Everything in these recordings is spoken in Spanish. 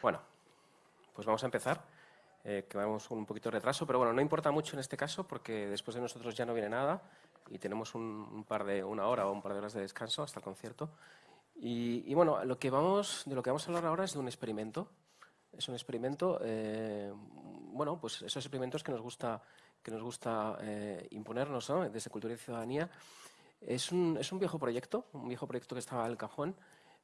Bueno, pues vamos a empezar, eh, que vamos con un poquito de retraso, pero bueno, no importa mucho en este caso porque después de nosotros ya no viene nada y tenemos un, par de, una hora o un par de horas de descanso hasta el concierto. Y, bueno, lo que vamos, de lo que vamos a hablar ahora es de un experimento. Es un experimento, eh, bueno, pues esos experimentos que nos gusta, que nos gusta eh, imponernos ¿no? desde Cultura y Ciudadanía. Es un, es un viejo proyecto, un viejo proyecto que estaba al cajón,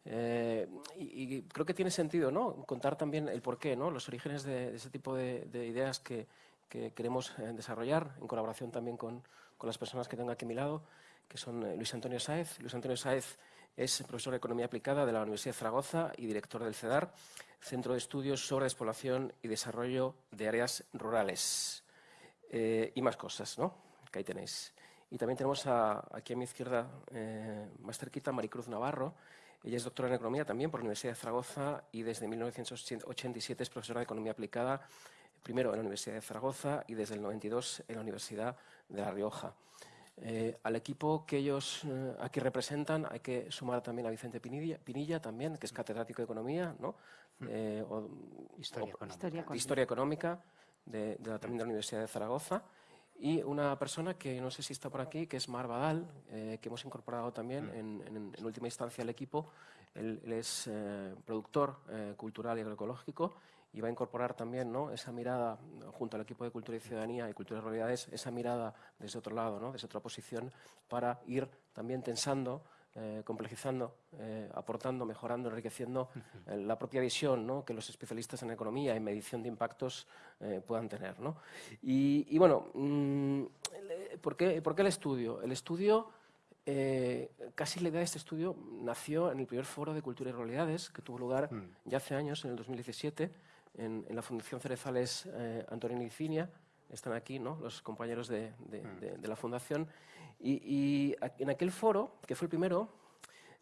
eh, y, creo que tiene sentido ¿no? contar también el porqué, ¿no? los orígenes de, ese tipo de, ideas que, queremos eh, desarrollar, en colaboración también con, con, las personas que tengo aquí a mi lado, que son eh, Luis Antonio Sáez. Luis Antonio Sáez es profesor de Economía Aplicada de la Universidad de Zaragoza y director del CEDAR, Centro de Estudios sobre Despoblación y Desarrollo de Áreas Rurales. y más cosas, ¿no? Que ahí tenéis. Y también tenemos aquí a mi izquierda, más cerquita, Maricruz Navarro, ella es doctora en Economía también por la Universidad de Zaragoza y desde 1987 es profesora de Economía Aplicada, primero en la Universidad de Zaragoza y desde el 92 en la Universidad de La Rioja. Eh, al equipo que ellos eh, aquí representan hay que sumar también a Vicente Pinilla, también, que es catedrático de Economía, ¿no? Mm. Eh, historia, económica. historia, económica. de, también de la Universidad de Zaragoza y una persona que no sé si está por aquí, que es Mar Badal, eh, que hemos incorporado también mm. en, última instancia al equipo. Él, es eh, productor eh, cultural y agroecológico y va a incorporar también ¿no? esa mirada, junto al equipo de Cultura y Ciudadanía y Cultura y Realidades, esa mirada desde otro lado, ¿no? desde otra posición, para ir también tensando eh, complejizando, eh, aportando, mejorando, enriqueciendo eh, la propia visión que los especialistas en economía y medición de impactos puedan tener. Y, bueno, mm, ¿por, qué, ¿por, qué, el estudio? El estudio, casi la idea de este estudio nació en el primer foro de cultura y realidades que tuvo lugar mm. ya hace años, en el 2017, en, la Fundación Cerezales Antonio Icinia, están aquí ¿no? los compañeros de, mm. de la Fundación, y, en aquel foro, que fue el primero,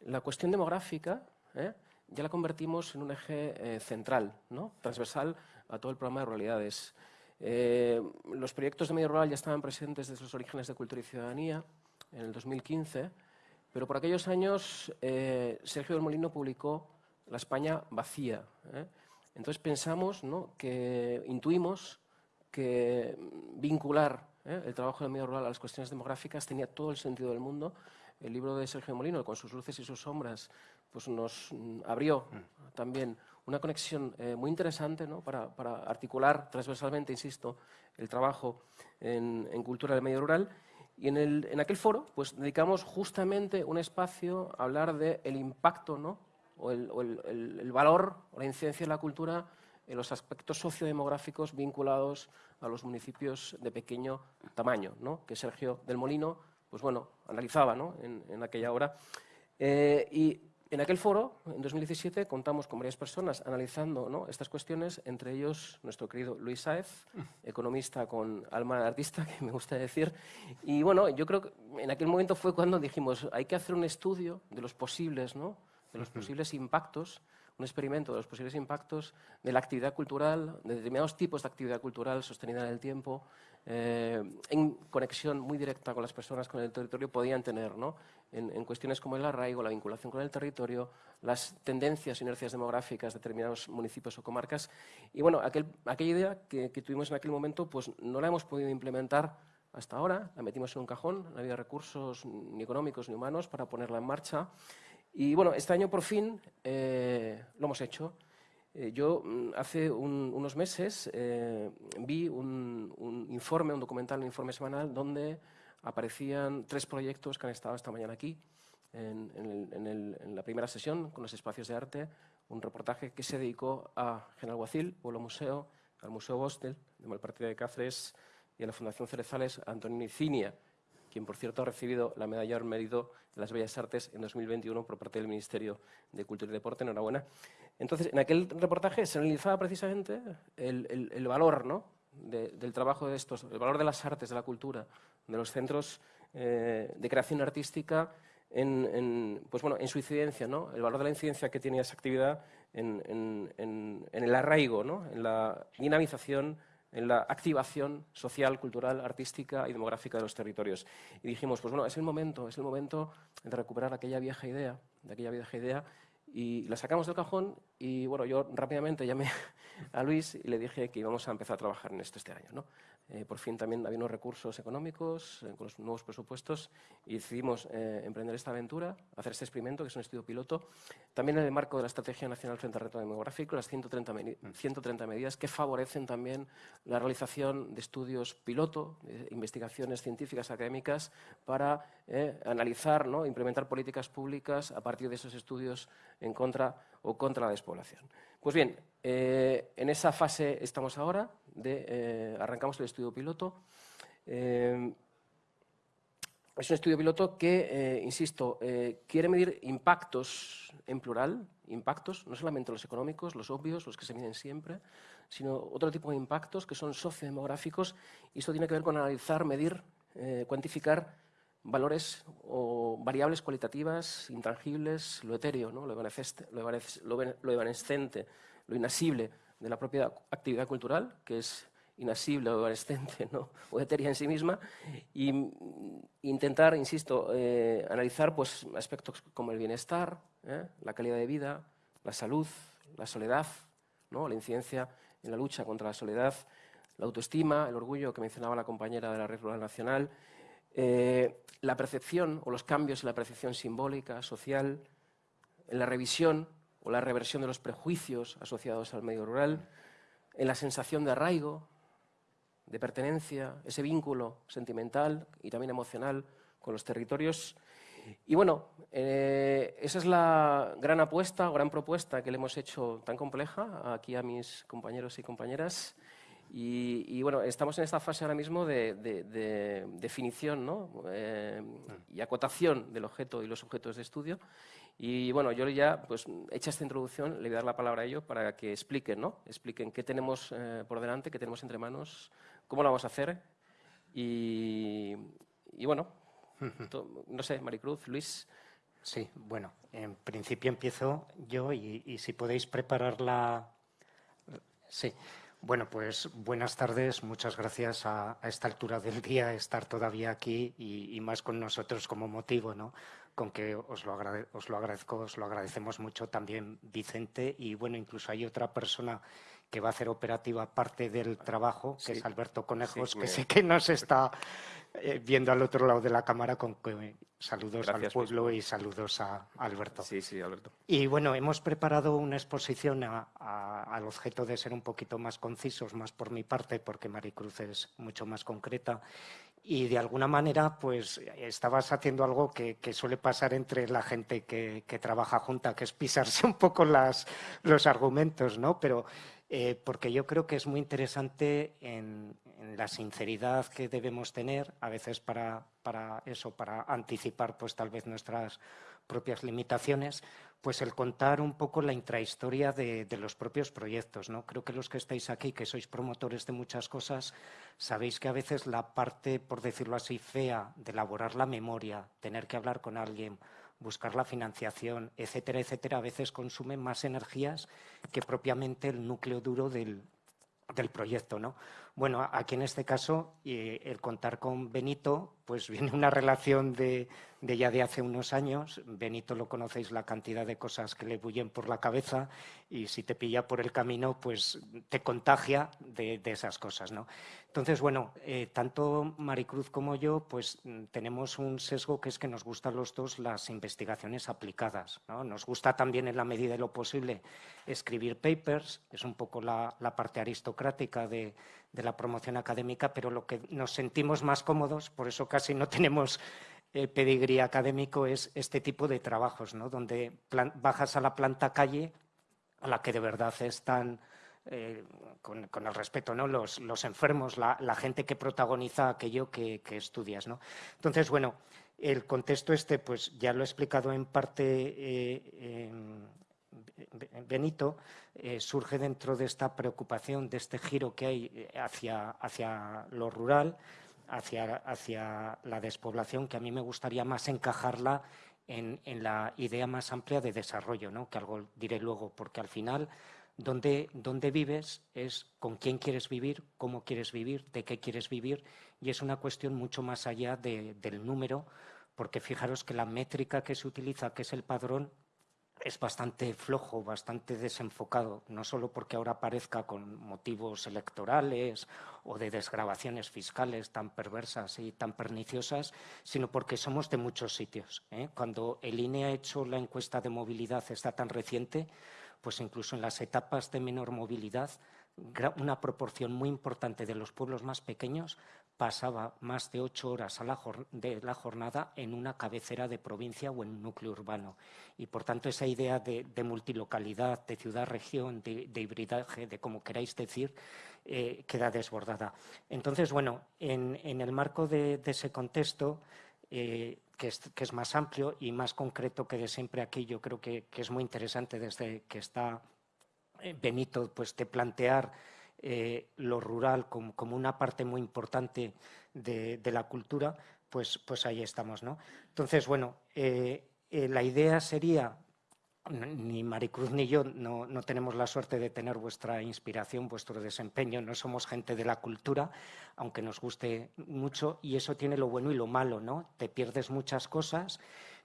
la cuestión demográfica ¿eh? ya la convertimos en un eje eh, central, ¿no? transversal a todo el programa de ruralidades. Eh, los proyectos de medio rural ya estaban presentes desde los orígenes de Cultura y Ciudadanía en el 2015, pero por aquellos años Sergio del Molino publicó La España vacía. Entonces pensamos, ¿no? que intuimos que vincular ¿eh? el trabajo del medio rural a las cuestiones demográficas tenía todo el sentido del mundo. El libro de Sergio Molino, con sus luces y sus sombras, pues nos mm, abrió mm. también una conexión eh, muy interesante para, articular transversalmente, insisto, el trabajo en, cultura del medio rural. Y en, el, en, aquel foro pues, dedicamos justamente un espacio a hablar del el impacto ¿no? o, el, el, el, valor o la incidencia de la cultura en los aspectos sociodemográficos vinculados a los municipios de pequeño tamaño, ¿no? que Sergio del Molino pues bueno, analizaba ¿no? en, aquella hora. Eh, y en aquel foro, en 2017, contamos con varias personas analizando ¿no? estas cuestiones, entre ellos nuestro querido Luis Saez, economista con alma de artista, que me gusta decir. Y bueno, yo creo que en aquel momento fue cuando dijimos, hay que hacer un estudio de los posibles, ¿no? de los posibles impactos un experimento de los posibles impactos de la actividad cultural, de determinados tipos de actividad cultural sostenida en el tiempo, eh, en conexión muy directa con las personas, con el territorio, podían tener, ¿no? en, cuestiones como el arraigo, la vinculación con el territorio, las tendencias, inercias demográficas de determinados municipios o comarcas. Y bueno, aquella idea que, tuvimos en aquel momento, pues no la hemos podido implementar hasta ahora, la metimos en un cajón, no había recursos ni económicos ni humanos para ponerla en marcha. Y bueno, este año por fin eh, lo hemos hecho. Eh, yo mm, hace unos meses eh, vi un, informe, un documental, un informe semanal, donde aparecían tres proyectos que han estado esta mañana aquí, en, la primera sesión, con los espacios de arte, un reportaje que se dedicó a General Guacil, Pueblo Museo, al Museo Bostel, de Malpartida de Cáceres, y a la Fundación Cerezales, Antonio Nicinia, quien por cierto ha recibido la medalla al mérito de las Bellas Artes en 2021 por parte del Ministerio de Cultura y Deporte. Enhorabuena. Entonces, en aquel reportaje se analizaba precisamente el, valor ¿no? del trabajo de estos, el valor de las artes, de la cultura, de los centros eh, de creación artística en, pues bueno, en su incidencia, ¿no? el valor de la incidencia que tiene esa actividad en, en el arraigo, ¿no? en la dinamización en la activación social, cultural, artística y demográfica de los territorios. Y dijimos, pues bueno, es el momento, es el momento de recuperar aquella vieja idea, de aquella vieja idea y la sacamos del cajón y bueno, yo rápidamente llamé a Luis y le dije que íbamos a empezar a trabajar en esto este año. ¿no? Eh, por fin también había unos recursos económicos eh, con los nuevos presupuestos y decidimos eh, emprender esta aventura, hacer este experimento, que es un estudio piloto, también en el marco de la Estrategia Nacional frente al Reto Demográfico, las 130, 130 medidas que favorecen también la realización de estudios piloto, investigaciones científicas académicas para analizar, ¿no? implementar políticas públicas a partir de esos estudios en contra o contra la despoblación. Pues bien, en esa fase estamos ahora, de, eh, arrancamos el estudio piloto. Eh, es un estudio piloto que, eh, insisto, quiere medir impactos en plural, impactos, no solamente los económicos, los obvios, los que se miden siempre, sino otro tipo de impactos que son sociodemográficos y esto tiene que ver con analizar, medir, cuantificar valores o variables cualitativas, intangibles, lo etéreo, ¿no? lo, evanescente, lo inasible, de la propia actividad cultural, que es inasible o evanescente ¿no? o etérea en sí misma, e intentar, insisto, eh, analizar pues, aspectos como el bienestar, ¿eh? la calidad de vida, la salud, la soledad, ¿no? la incidencia en la lucha contra la soledad, la autoestima, el orgullo que mencionaba la compañera de la Red Rural Nacional, eh, la percepción o los cambios en la percepción simbólica, social, en la revisión o la reversión de los prejuicios asociados al medio rural, en la sensación de arraigo, de pertenencia, ese vínculo sentimental y también emocional con los territorios. Y bueno, eh, esa es la gran apuesta, gran propuesta que le hemos hecho tan compleja aquí a mis compañeros y compañeras. Y, bueno, estamos en esta fase ahora mismo de, definición ¿no? Eh, y acotación del objeto y los objetos de estudio. Y bueno, yo ya, pues, hecha esta introducción, le voy a dar la palabra a ellos para que expliquen, ¿no? Expliquen qué tenemos eh, por delante, qué tenemos entre manos, cómo lo vamos a hacer. Y, bueno, no sé, Maricruz, Luis. Sí, bueno, en principio empiezo yo y, y si podéis preparar la... Sí. Bueno, pues buenas tardes. Muchas gracias a, esta altura del día estar todavía aquí y, más con nosotros como motivo, ¿no? Con que os lo, os lo agradezco, os lo agradecemos mucho también Vicente y bueno, incluso hay otra persona que va a hacer operativa parte del trabajo, que es Alberto Conejos, que sé que nos está eh, viendo al otro lado de la cámara con saludos al pueblo y saludos a, Alberto. Sí, sí, Alberto. Y bueno, hemos preparado una exposición al objeto de ser un poquito más concisos, más por mi parte, porque Maricruz es mucho más concreta. Y de alguna manera, pues estabas haciendo algo que, suele pasar entre la gente que, que, trabaja junta, que es pisarse un poco las, los argumentos, ¿no? Pero eh, porque yo creo que es muy interesante en, la sinceridad que debemos tener, a veces para, eso, para anticipar pues tal vez nuestras propias limitaciones, pues el contar un poco la intrahistoria de, los propios proyectos. ¿no? Creo que los que estáis aquí, que sois promotores de muchas cosas, sabéis que a veces la parte, por decirlo así, fea de elaborar la memoria, tener que hablar con alguien, buscar la financiación, etcétera, etcétera, a veces consumen más energías que propiamente el núcleo duro del, del proyecto. ¿no? Bueno, aquí en este caso, el contar con Benito, pues viene una relación de, ya de hace unos años. Benito lo conocéis, la cantidad de cosas que le bullen por la cabeza y si te pilla por el camino, pues te contagia de, esas cosas. ¿no? Entonces, bueno, eh, tanto Maricruz como yo, pues tenemos un sesgo que es que nos gustan los dos las investigaciones aplicadas. ¿no? Nos gusta también, en la medida de lo posible, escribir papers, es un poco la parte aristocrática de de la promoción académica, pero lo que nos sentimos más cómodos, por eso casi no tenemos eh, pedigrí académico, es este tipo de trabajos, ¿no? donde bajas a la planta calle, a la que de verdad están, eh, con, el respeto, ¿no? los, enfermos, la, gente que protagoniza aquello que, estudias. ¿no? Entonces, bueno, el contexto este, pues ya lo he explicado en parte eh, Benito eh, surge dentro de esta preocupación, de este giro que hay eh, hacia, hacia lo rural, hacia, hacia, la despoblación, que a mí me gustaría más encajarla en, la idea más amplia de desarrollo, ¿no? que algo diré luego, porque al final donde, donde, vives es con quién quieres vivir, cómo quieres vivir, de qué quieres vivir, y es una cuestión mucho más allá del número, porque fijaros que la métrica que se utiliza, que es el padrón, es bastante flojo, bastante desenfocado, no solo porque ahora aparezca con motivos electorales o de desgrabaciones fiscales tan perversas y tan perniciosas, sino porque somos de muchos sitios. ¿eh? Cuando el INE ha hecho la encuesta de movilidad, está tan reciente, pues incluso en las etapas de menor movilidad, una proporción muy importante de los pueblos más pequeños pasaba más de ocho horas de la jornada en una cabecera de provincia o en un núcleo urbano. Y por tanto esa idea de, multilocalidad, de ciudad-región, de, hibridaje, de como queráis decir, eh, queda desbordada. Entonces, bueno, en, el marco de, ese contexto, eh, que, es, más amplio y más concreto que de siempre aquí, yo creo que, que es muy interesante desde que está eh, Benito, pues de plantear eh, lo rural como, una parte muy importante de, la cultura, pues, pues ahí estamos. ¿no? Entonces, bueno, eh, eh, la idea sería, ni Maricruz ni yo no, tenemos la suerte de tener vuestra inspiración, vuestro desempeño, no somos gente de la cultura, aunque nos guste mucho, y eso tiene lo bueno y lo malo, ¿no? Te pierdes muchas cosas,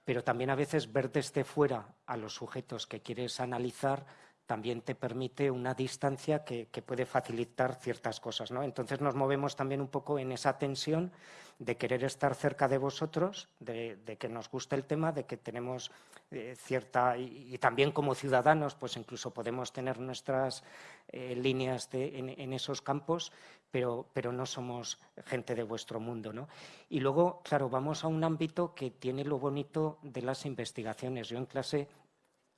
pero también a veces ver desde fuera a los sujetos que quieres analizar también te permite una distancia que, puede facilitar ciertas cosas. ¿no? Entonces nos movemos también un poco en esa tensión de querer estar cerca de vosotros, de, que nos guste el tema, de que tenemos eh, cierta... Y, también como ciudadanos, pues incluso podemos tener nuestras eh, líneas en, esos campos, pero, pero no somos gente de vuestro mundo. ¿no? Y luego, claro, vamos a un ámbito que tiene lo bonito de las investigaciones. Yo en clase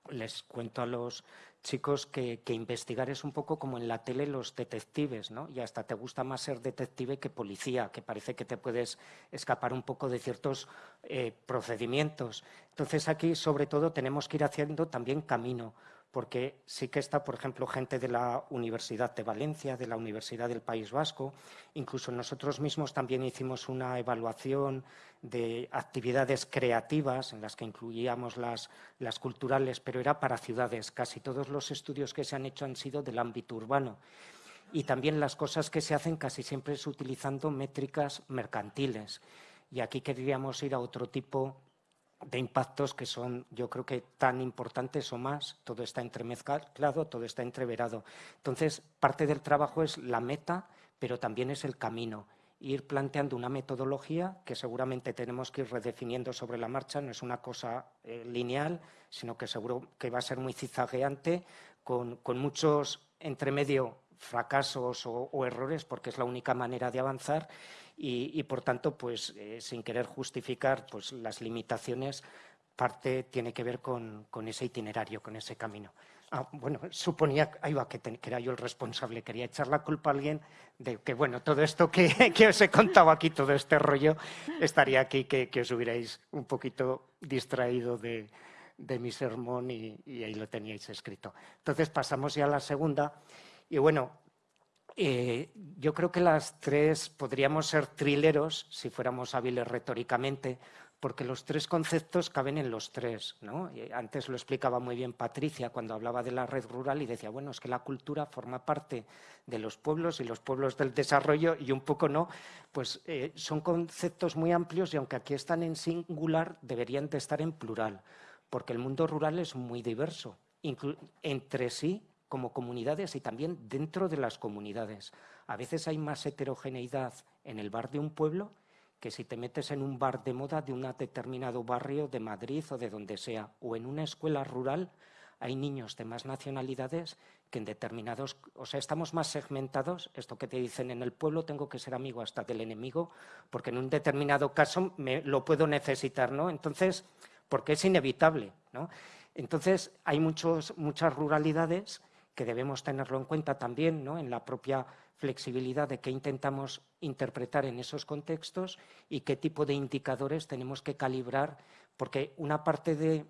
les cuento a los chicos que, investigar es un poco como en la tele los detectives, ¿no? Y hasta te gusta más ser detective que policía, que parece que te puedes escapar un poco de ciertos eh, procedimientos. Entonces aquí, sobre todo, tenemos que ir haciendo también camino, porque sí que está, por ejemplo, gente de la Universidad de Valencia, de la Universidad del País Vasco, incluso nosotros mismos también hicimos una evaluación de actividades creativas en las que incluíamos las, las culturales, pero era para ciudades. Casi todos los estudios que se han hecho han sido del ámbito urbano. Y también las cosas que se hacen casi siempre es utilizando métricas mercantiles. Y aquí queríamos ir a otro tipo de impactos que son, yo creo que tan importantes o más, todo está entremezclado, todo está entreverado. Entonces, parte del trabajo es la meta, pero también es el camino. Ir planteando una metodología que seguramente tenemos que ir redefiniendo sobre la marcha, no es una cosa eh, lineal, sino que seguro que va a ser muy cizagueante, con, con muchos entre medio fracasos o, errores, porque es la única manera de avanzar y, por tanto, pues eh, sin querer justificar pues, las limitaciones, parte tiene que ver con, ese itinerario, con ese camino. Ah, bueno, suponía ahí va, que, era yo el responsable, quería echar la culpa a alguien de que, bueno, todo esto que, os he contado aquí, todo este rollo, estaría aquí que, os hubierais un poquito distraído de, mi sermón y, y, ahí lo teníais escrito. Entonces pasamos ya a la segunda y bueno, eh, yo creo que las tres podríamos ser trileros si fuéramos hábiles retóricamente, porque los tres conceptos caben en los tres. ¿no? Antes lo explicaba muy bien Patricia cuando hablaba de la red rural y decía, bueno, es que la cultura forma parte de los pueblos y los pueblos del desarrollo y un poco no, pues eh, son conceptos muy amplios y aunque aquí están en singular, deberían de estar en plural, porque el mundo rural es muy diverso. entre sí como comunidades y también dentro de las comunidades. A veces hay más heterogeneidad en el bar de un pueblo que si te metes en un bar de moda de un determinado barrio de Madrid o de donde sea, o en una escuela rural hay niños de más nacionalidades que en determinados, o sea, estamos más segmentados, esto que te dicen en el pueblo tengo que ser amigo hasta del enemigo, porque en un determinado caso me, lo puedo necesitar, ¿no? Entonces, porque es inevitable, ¿no? Entonces, hay muchos, muchas ruralidades que debemos tenerlo en cuenta también ¿no? en la propia flexibilidad de qué intentamos interpretar en esos contextos y qué tipo de indicadores tenemos que calibrar, porque una parte de,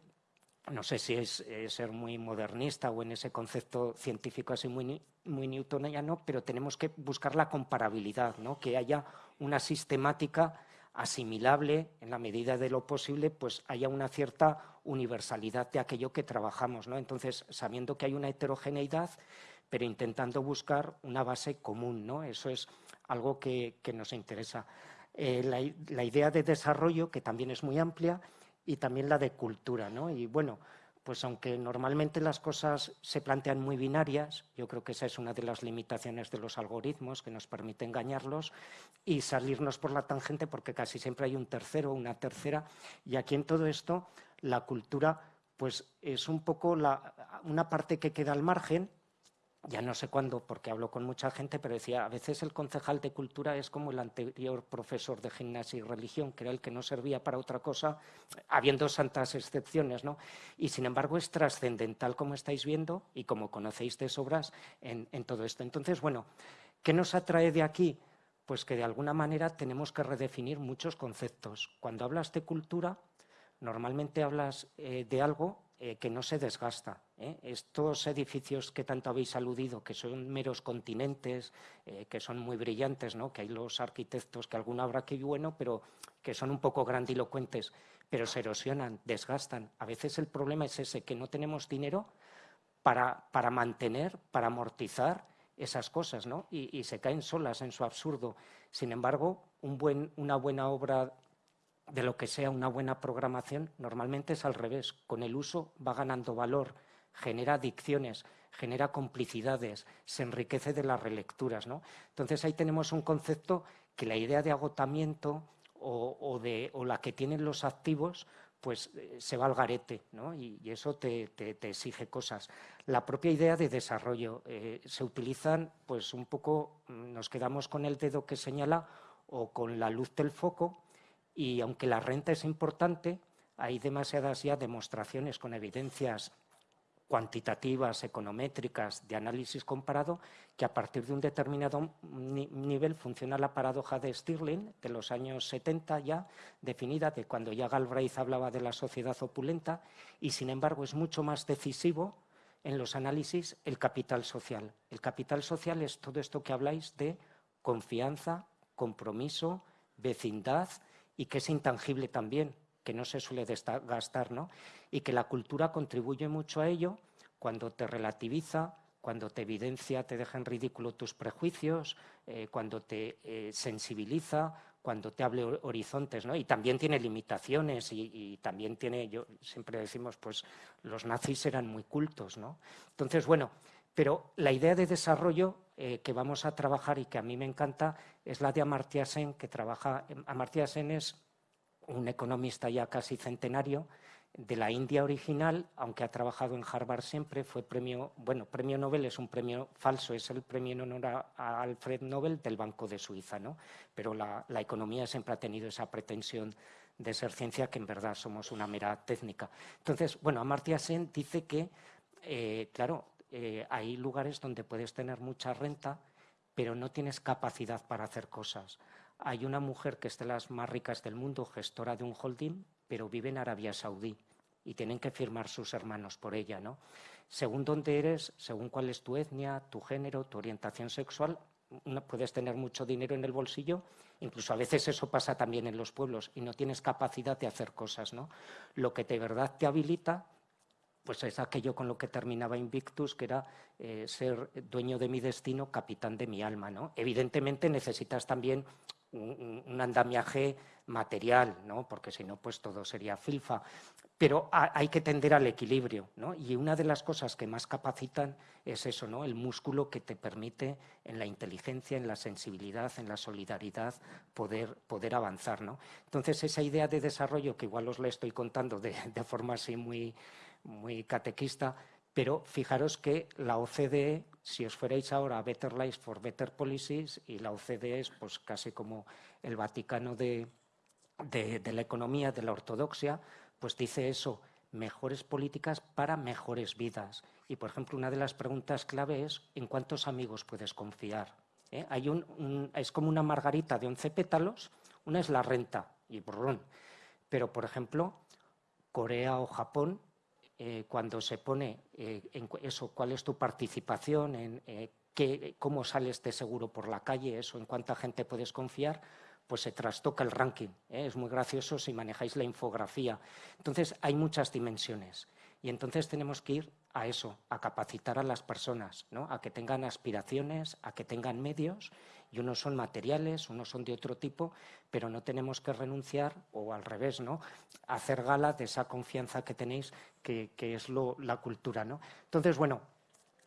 no sé si es, ser muy modernista o en ese concepto científico así muy, muy newtoniano, pero tenemos que buscar la comparabilidad, ¿no? que haya una sistemática asimilable en la medida de lo posible, pues haya una cierta universalidad de aquello que trabajamos. ¿no? Entonces, sabiendo que hay una heterogeneidad, pero intentando buscar una base común. ¿no? Eso es algo que, nos interesa. Eh, la, idea de desarrollo, que también es muy amplia, y también la de cultura. ¿no? Y bueno, pues aunque normalmente las cosas se plantean muy binarias, yo creo que esa es una de las limitaciones de los algoritmos que nos permite engañarlos y salirnos por la tangente porque casi siempre hay un tercero o una tercera. Y aquí en todo esto la cultura pues es un poco una parte que queda al margen ya no sé cuándo, porque hablo con mucha gente, pero decía, a veces el concejal de cultura es como el anterior profesor de gimnasia y religión, que era el que no servía para otra cosa, habiendo santas excepciones, ¿no? Y sin embargo es trascendental, como estáis viendo, y como conocéis de sobras en, en todo esto. Entonces, bueno, ¿qué nos atrae de aquí? Pues que de alguna manera tenemos que redefinir muchos conceptos. Cuando hablas de cultura, normalmente hablas eh, de algo eh, que no se desgasta. ¿eh? Estos edificios que tanto habéis aludido, que son meros continentes, que son muy brillantes, ¿no? que hay los arquitectos, que alguno habrá que bueno, pero que son un poco grandilocuentes, pero se erosionan, desgastan. A veces el problema es ese, que no tenemos dinero para, para mantener, para amortizar esas cosas, y, se caen solas en su absurdo. Sin embargo, una buena obra de lo que sea una buena programación, normalmente es al revés. Con el uso va ganando valor, genera adicciones, genera complicidades, se enriquece de las relecturas. ¿no? Entonces ahí tenemos un concepto que la idea de agotamiento o, de, la que tienen los activos pues eh, se va al garete ¿no? y, eso te, exige cosas. La propia idea de desarrollo eh, se utilizan, pues un poco mm, nos quedamos con el dedo que señala o con la luz del foco y aunque la renta es importante, hay demasiadas ya demostraciones con evidencias cuantitativas, econométricas, de análisis comparado, que a partir de un determinado nivel funciona la paradoja de Stirling de los años 70 ya, definida de cuando ya Galbraith hablaba de la sociedad opulenta, y sin embargo es mucho más decisivo en los análisis el capital social. El capital social es todo esto que habláis de confianza, compromiso, vecindad, y que es intangible también, que no se suele gastar, ¿no? Y que la cultura contribuye mucho a ello cuando te relativiza, cuando te evidencia, te deja en ridículo tus prejuicios, eh, cuando te eh, sensibiliza, cuando te abre horizontes, ¿no? Y también tiene limitaciones y, también tiene, yo siempre decimos, pues los nazis eran muy cultos, ¿no? Entonces, bueno, pero la idea de desarrollo eh, que vamos a trabajar y que a mí me encanta es la de Amartya Sen, que trabaja. Amartya Sen es un economista ya casi centenario de la India original, aunque ha trabajado en Harvard siempre, fue premio, bueno, premio Nobel es un premio falso, es el premio en honor a, Alfred Nobel del Banco de Suiza, ¿no? Pero la, economía siempre ha tenido esa pretensión de ser ciencia que en verdad somos una mera técnica. Entonces, bueno, Amartya Sen dice que, eh, claro, eh, hay lugares donde puedes tener mucha renta, pero no tienes capacidad para hacer cosas. Hay una mujer que es de las más ricas del mundo, gestora de un holding, pero vive en Arabia Saudí y tienen que firmar sus hermanos por ella, ¿no? Según dónde eres, según cuál es tu etnia, tu género, tu orientación sexual, puedes tener mucho dinero en el bolsillo, incluso a veces eso pasa también en los pueblos y no tienes capacidad de hacer cosas, ¿no? Lo que de verdad te habilita pues es aquello con lo que terminaba Invictus, que era eh, ser dueño de mi destino, capitán de mi alma. ¿no? Evidentemente necesitas también un, andamiaje material, ¿no? porque si no, pues todo sería filfa. Pero hay que tender al equilibrio, ¿no? Y una de las cosas que más capacitan es eso, ¿no? El músculo que te permite en la inteligencia, en la sensibilidad, en la solidaridad, poder, poder avanzar, ¿no? Entonces, esa idea de desarrollo, que igual os la estoy contando de, de forma así muy, muy catequista, pero fijaros que la OCDE, si os fuerais ahora a Better Life for Better Policies, y la OCDE es pues casi como el Vaticano de, de, la economía, de la ortodoxia, pues dice eso, mejores políticas para mejores vidas. Y, por ejemplo, una de las preguntas clave es ¿en cuántos amigos puedes confiar? ¿Eh? Es como una margarita de 11 pétalos, una es la renta, y borrón. Pero, por ejemplo, Corea o Japón eh, cuando se pone eh, en eso, cuál es tu participación, en eh, qué, cómo sales este seguro por la calle, eso, en cuánta gente puedes confiar, pues se trastoca el ranking. Es muy gracioso si manejáis la infografía. Entonces, hay muchas dimensiones. Y entonces tenemos que ir a eso, a capacitar a las personas, ¿no? a que tengan aspiraciones, a que tengan medios y unos son materiales, unos son de otro tipo, pero no tenemos que renunciar, o al revés, ¿no? hacer gala de esa confianza que tenéis, que, es la cultura. ¿no? Entonces, bueno,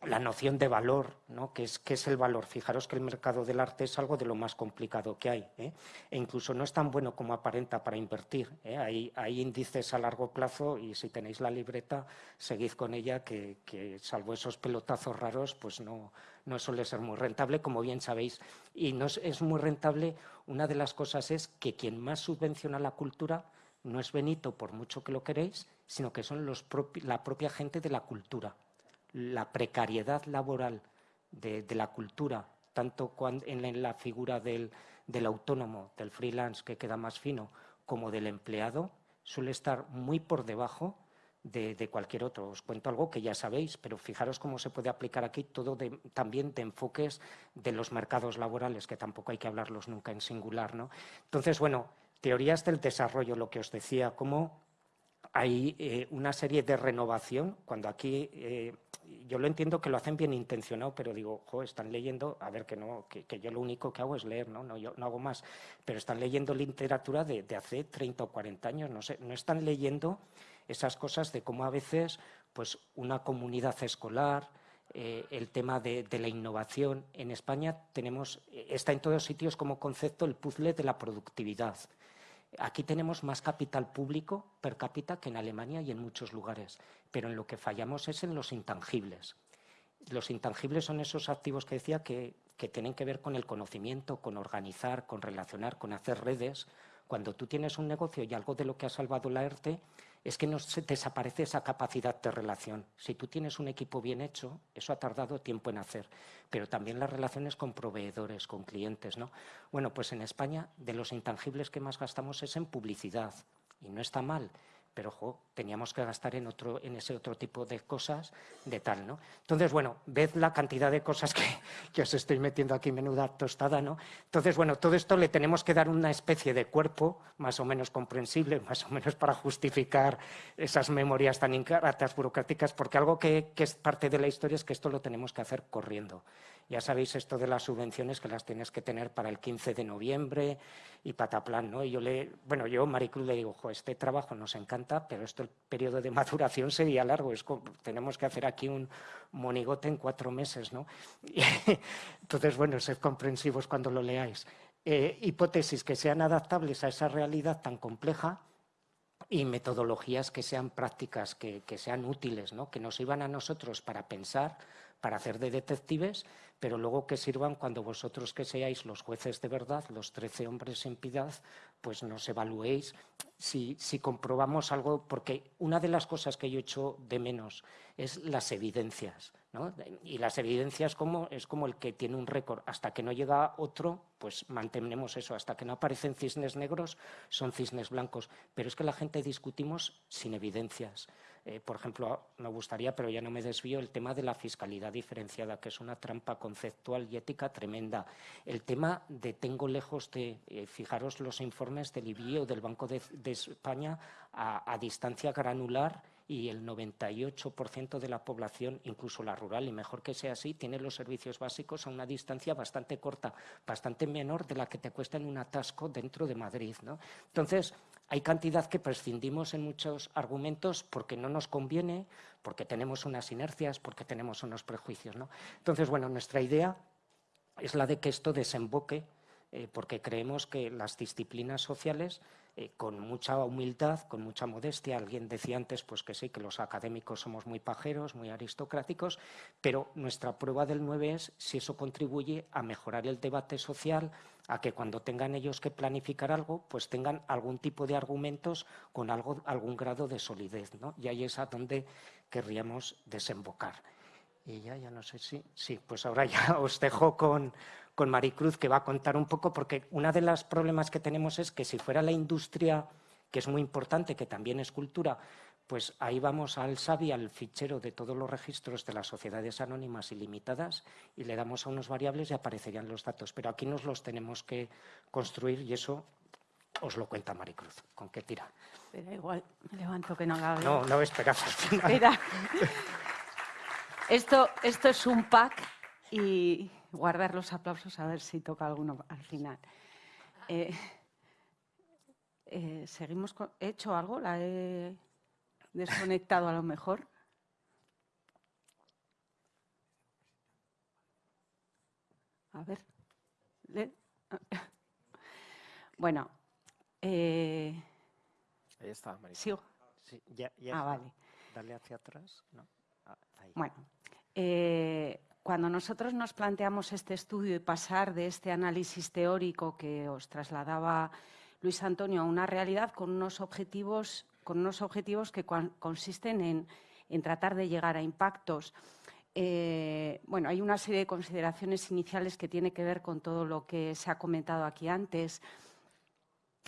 la noción de valor, ¿no? ¿Qué es, qué es el valor? Fijaros que el mercado del arte es algo de lo más complicado que hay ¿eh? e incluso no es tan bueno como aparenta para invertir. ¿eh? Hay, índices a largo plazo y si tenéis la libreta, seguid con ella que, salvo esos pelotazos raros, pues no, no suele ser muy rentable, como bien sabéis. Y no es, muy rentable, una de las cosas es que quien más subvenciona la cultura no es Benito, por mucho que lo queréis, sino que son los la propia gente de la cultura la precariedad laboral de, la cultura, tanto en la figura del, autónomo, del freelance, que queda más fino, como del empleado, suele estar muy por debajo de, cualquier otro. Os cuento algo que ya sabéis, pero fijaros cómo se puede aplicar aquí todo también de enfoques de los mercados laborales, que tampoco hay que hablarlos nunca en singular. ¿no? Entonces, bueno, teorías del desarrollo, lo que os decía, cómo hay eh, una serie de renovación, cuando aquí eh, yo lo entiendo que lo hacen bien intencionado, pero digo, jo, están leyendo, a ver, que no, que, yo lo único que hago es leer, ¿no? No, yo no hago más, pero están leyendo literatura de, hace 30 o 40 años, no sé, no están leyendo esas cosas de cómo a veces pues una comunidad escolar, eh, el tema de, de, la innovación. En España tenemos, está en todos sitios como concepto el puzzle de la productividad. Aquí tenemos más capital público per cápita que en Alemania y en muchos lugares, pero en lo que fallamos es en los intangibles. Los intangibles son esos activos que decía que, tienen que ver con el conocimiento, con organizar, con relacionar, con hacer redes. Cuando tú tienes un negocio y algo de lo que ha salvado la ERTE es que no se desaparece esa capacidad de relación. Si tú tienes un equipo bien hecho, eso ha tardado tiempo en hacer, pero también las relaciones con proveedores, con clientes. ¿no? Bueno, pues en España de los intangibles que más gastamos es en publicidad, y no está mal, pero ojo, teníamos que gastar en, otro, en ese otro tipo de cosas de tal, ¿no? Entonces, bueno, ved la cantidad de cosas que, que, os estoy metiendo aquí, menuda tostada, ¿no? Entonces, bueno, todo esto le tenemos que dar una especie de cuerpo más o menos comprensible, más o menos para justificar esas memorias tan ingratas, burocráticas, porque algo que, que es parte de la historia es que esto lo tenemos que hacer corriendo. Ya sabéis esto de las subvenciones que las tienes que tener para el 15 de noviembre y pataplan, ¿no? Y yo le, bueno, yo Maricruz le digo, este trabajo nos encanta, pero esto el periodo de maduración sería largo, es tenemos que hacer aquí un monigote en cuatro meses, ¿no? Entonces, bueno, sed comprensivos cuando lo leáis. Eh, hipótesis que sean adaptables a esa realidad tan compleja y metodologías que sean prácticas, que, que sean útiles, ¿no? que nos sirvan a nosotros para pensar, para hacer de detectives, pero luego que sirvan cuando vosotros que seáis los jueces de verdad, los trece hombres sin piedad, pues nos evaluéis si, si, comprobamos algo, porque una de las cosas que yo echo de menos es las evidencias. ¿no? Y las evidencias como, es como el que tiene un récord. Hasta que no llega otro, pues mantenemos eso. Hasta que no aparecen cisnes negros, son cisnes blancos. Pero es que la gente discutimos sin evidencias. Eh, por ejemplo, me gustaría, pero ya no me desvío, el tema de la fiscalidad diferenciada, que es una trampa conceptual y ética tremenda. El tema de tengo lejos de, eh, fijaros los informes del IBI o del Banco de, España a, distancia granular y el 98% de la población, incluso la rural, y mejor que sea así, tiene los servicios básicos a una distancia bastante corta, bastante menor de la que te cuesta en un atasco dentro de Madrid. Entonces, hay cantidad que prescindimos en muchos argumentos porque no nos conviene, porque tenemos unas inercias, porque tenemos unos prejuicios. ¿no? Entonces, bueno, nuestra idea es la de que esto desemboque, eh, porque creemos que las disciplinas sociales eh, con mucha humildad, con mucha modestia. Alguien decía antes pues que sí, que los académicos somos muy pajeros, muy aristocráticos, pero nuestra prueba del 9 es si eso contribuye a mejorar el debate social, a que cuando tengan ellos que planificar algo, pues tengan algún tipo de argumentos con algo, algún grado de solidez. ¿no? Y ahí es a donde querríamos desembocar. Y ya, ya no sé si... Sí, pues ahora ya os dejo con, con Maricruz, que va a contar un poco, porque uno de los problemas que tenemos es que si fuera la industria, que es muy importante, que también es cultura, pues ahí vamos al SABI, al fichero de todos los registros de las sociedades anónimas ilimitadas y le damos a unos variables y aparecerían los datos. Pero aquí nos los tenemos que construir y eso os lo cuenta Maricruz. ¿Con qué tira? Pero igual, me levanto que no haga No, no esperas Mira, esto, esto es un pack y guardar los aplausos a ver si toca alguno al final. Eh, eh, seguimos ¿He hecho algo? ¿La he desconectado a lo mejor? A ver. Bueno. Eh, ahí está, María. ¿Sigo? Sí, ya, ah, vale. Dale hacia atrás. Ah, bueno, eh, cuando nosotros nos planteamos este estudio y pasar de este análisis teórico que os trasladaba Luis Antonio a una realidad con unos objetivos, con unos objetivos que consisten en, en tratar de llegar a impactos eh, bueno, hay una serie de consideraciones iniciales que tiene que ver con todo lo que se ha comentado aquí antes.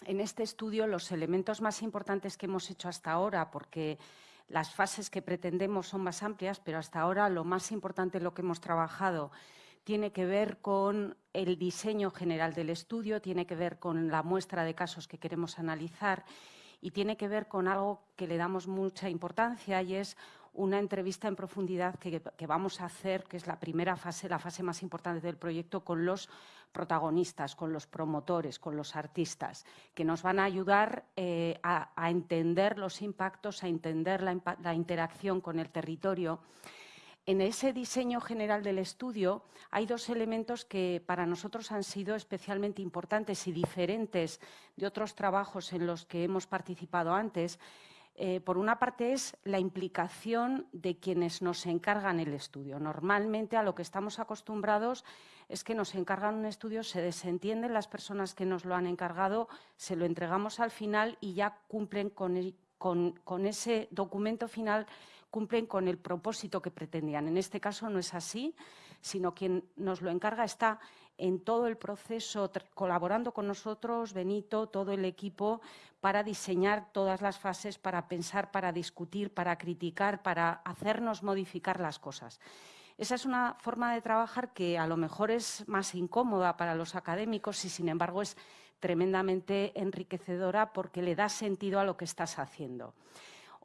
En este estudio, los elementos más importantes que hemos hecho hasta ahora, porque las fases que pretendemos son más amplias, pero hasta ahora lo más importante lo que hemos trabajado tiene que ver con el diseño general del estudio, tiene que ver con la muestra de casos que queremos analizar y tiene que ver con algo que le damos mucha importancia y es una entrevista en profundidad que, vamos a hacer, que es la primera fase, la fase más importante del proyecto, con los protagonistas, con los promotores, con los artistas, que nos van a ayudar eh, a, entender los impactos, a entender la, interacción con el territorio. En ese diseño general del estudio hay dos elementos que para nosotros han sido especialmente importantes y diferentes de otros trabajos en los que hemos participado antes, eh, por una parte es la implicación de quienes nos encargan el estudio. Normalmente a lo que estamos acostumbrados es que nos encargan un estudio, se desentienden las personas que nos lo han encargado, se lo entregamos al final y ya cumplen con ese documento final cumplen con el propósito que pretendían. En este caso no es así, sino quien nos lo encarga está en todo el proceso, colaborando con nosotros, Benito, todo el equipo, para diseñar todas las fases, para pensar, para discutir, para criticar, para hacernos modificar las cosas. Esa es una forma de trabajar que a lo mejor es más incómoda para los académicos y, sin embargo, es tremendamente enriquecedora porque le da sentido a lo que estás haciendo.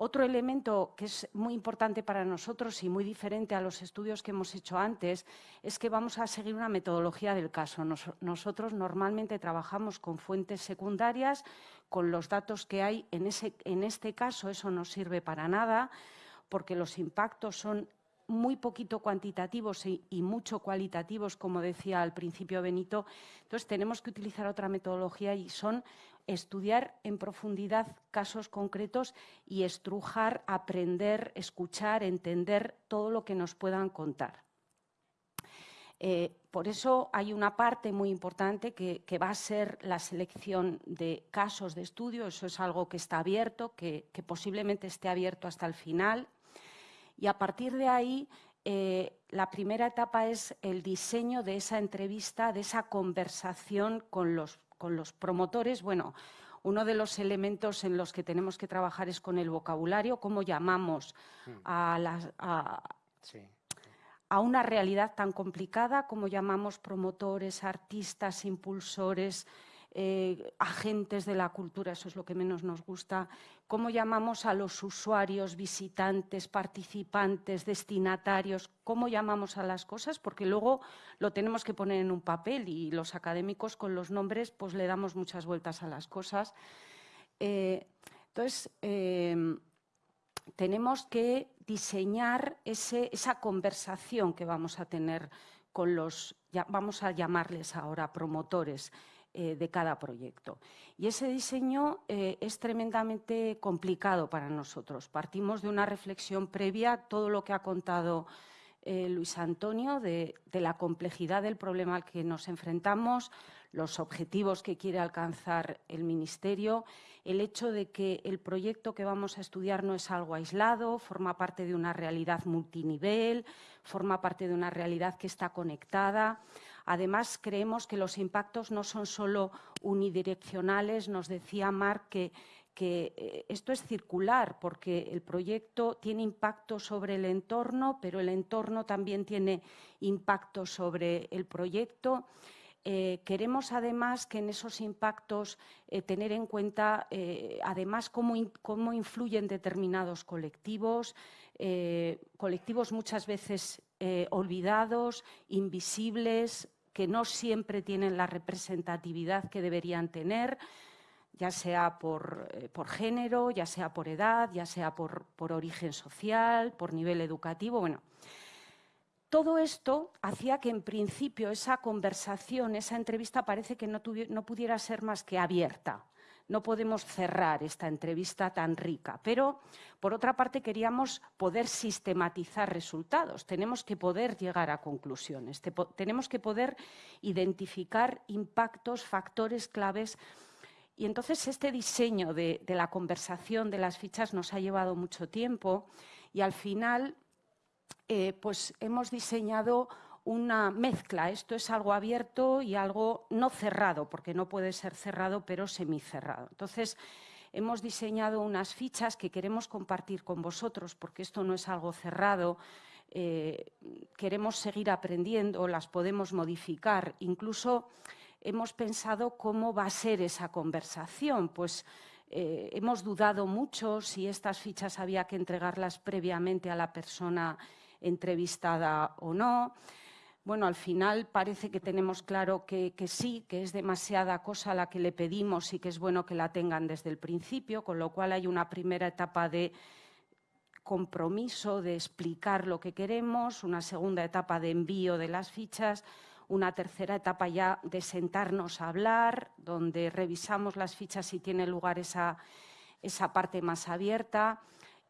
Otro elemento que es muy importante para nosotros y muy diferente a los estudios que hemos hecho antes es que vamos a seguir una metodología del caso. nosotros normalmente trabajamos con fuentes secundarias, con los datos que hay. En, en este caso eso no sirve para nada porque los impactos son muy poquito cuantitativos y, mucho cualitativos, como decía al principio Benito. Entonces, tenemos que utilizar otra metodología y son estudiar en profundidad casos concretos y estrujar, aprender, escuchar, entender todo lo que nos puedan contar. Eh, por eso hay una parte muy importante que, va a ser la selección de casos de estudio. Eso es algo que está abierto, que posiblemente esté abierto hasta el final. Y a partir de ahí, eh, la primera etapa es el diseño de esa entrevista, de esa conversación con los, con los promotores. Bueno, uno de los elementos en los que tenemos que trabajar es con el vocabulario, cómo llamamos mm. a, a una realidad tan complicada, cómo llamamos promotores, artistas, impulsores, eh, agentes de la cultura, eso es lo que menos nos gusta, cómo llamamos a los usuarios, visitantes, participantes, destinatarios, cómo llamamos a las cosas, porque luego lo tenemos que poner en un papel y los académicos con los nombres pues le damos muchas vueltas a las cosas. Eh, entonces, em, tenemos que diseñar esa conversación que vamos a tener con los, vamos a llamarles ahora promotores, eh, de cada proyecto. Y ese diseño eh, es tremendamente complicado para nosotros. Partimos de una reflexión previa, todo lo que ha contado eh, Luis Antonio, de, la complejidad del problema al que nos enfrentamos, los objetivos que quiere alcanzar el Ministerio, el hecho de que el proyecto que vamos a estudiar no es algo aislado, forma parte de una realidad multinivel, forma parte de una realidad que está conectada. Además, creemos que los impactos no son solo unidireccionales. Nos decía Marc que, eh, esto es circular porque el proyecto tiene impacto sobre el entorno, pero el entorno también tiene impacto sobre el proyecto. eh, queremos además que en esos impactos eh, tener en cuenta además cómo, cómo, influyen determinados colectivos, colectivos muchas veces olvidados, invisibles, que no siempre tienen la representatividad que deberían tener ya sea por, género, ya sea por edad, ya sea por, por, origen social, por nivel educativo. Bueno, todo esto hacía que en principio esa conversación, esa entrevista parece que no, pudiera ser más que abierta. No podemos cerrar esta entrevista tan rica, pero por otra parte queríamos poder sistematizar resultados, tenemos que poder llegar a conclusiones, tenemos que poder identificar impactos, factores claves. Y entonces este diseño de, la conversación, de las fichas, nos ha llevado mucho tiempo. Y al final eh, pues hemos diseñado una mezcla. Esto es algo abierto y algo no cerrado, porque no puede ser cerrado, pero semicerrado. Entonces, hemos diseñado unas fichas que queremos compartir con vosotros, porque esto no es algo cerrado. Eh, queremos seguir aprendiendo, las podemos modificar. Incluso hemos pensado cómo va a ser esa conversación. Pues eh, hemos dudado mucho si estas fichas había que entregarlas previamente a la persona entrevistada o no. Bueno, al final parece que tenemos claro que, sí, que es demasiada cosa la que le pedimos y que es bueno que la tengan desde el principio, con lo cual hay una primera etapa de compromiso, de explicar lo que queremos, una segunda etapa de envío de las fichas, una tercera etapa ya de sentarnos a hablar, donde revisamos las fichas si tiene lugar esa, esa parte más abierta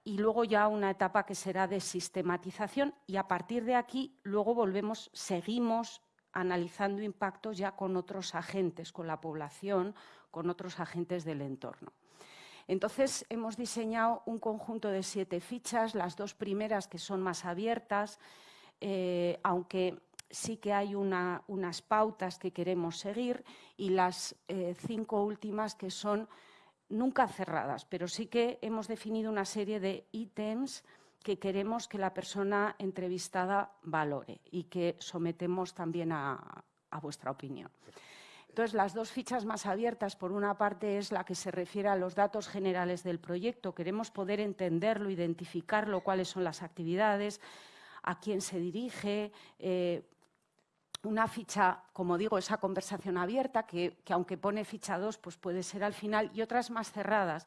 y luego ya una etapa que será de sistematización y a partir de aquí luego volvemos, seguimos analizando impactos ya con otros agentes, con la población, con otros agentes del entorno. Entonces, hemos diseñado un conjunto de siete fichas, las dos primeras que son más abiertas, eh, aunque sí que hay unas pautas que queremos seguir y las eh, cinco últimas que son nunca cerradas, pero sí que hemos definido una serie de ítems que queremos que la persona entrevistada valore y que sometemos también a, vuestra opinión. Entonces, las dos fichas más abiertas, por una parte, es la que se refiere a los datos generales del proyecto. Queremos poder entenderlo, identificarlo, cuáles son las actividades, a quién se dirige, eh, una ficha, como digo, esa conversación abierta, que, aunque pone ficha 2, pues puede ser al final, y otras más cerradas,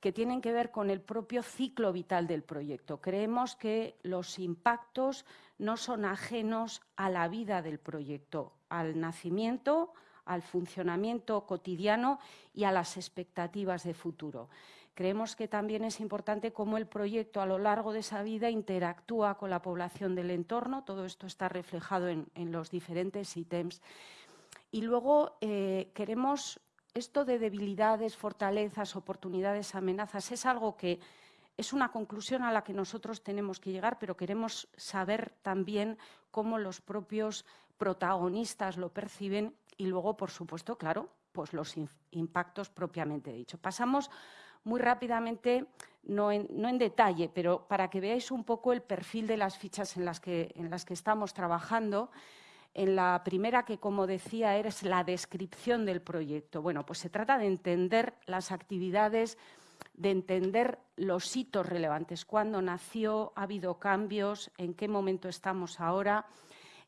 que tienen que ver con el propio ciclo vital del proyecto. Creemos que los impactos no son ajenos a la vida del proyecto, al nacimiento, al funcionamiento cotidiano y a las expectativas de futuro. Creemos que también es importante cómo el proyecto a lo largo de esa vida interactúa con la población del entorno. Todo esto está reflejado en, los diferentes ítems. Y luego eh, queremos esto de debilidades, fortalezas, oportunidades, amenazas, es algo que es una conclusión a la que nosotros tenemos que llegar, pero queremos saber también cómo los propios protagonistas lo perciben y luego, por supuesto, claro, pues los impactos propiamente dicho. Pasamos muy rápidamente, no en, detalle, pero para que veáis un poco el perfil de las fichas en las que, en las que estamos trabajando. En la primera, que como decía, es la descripción del proyecto. Bueno, pues se trata de entender las actividades, de entender los hitos relevantes, cuándo nació, ha habido cambios, en qué momento estamos ahora,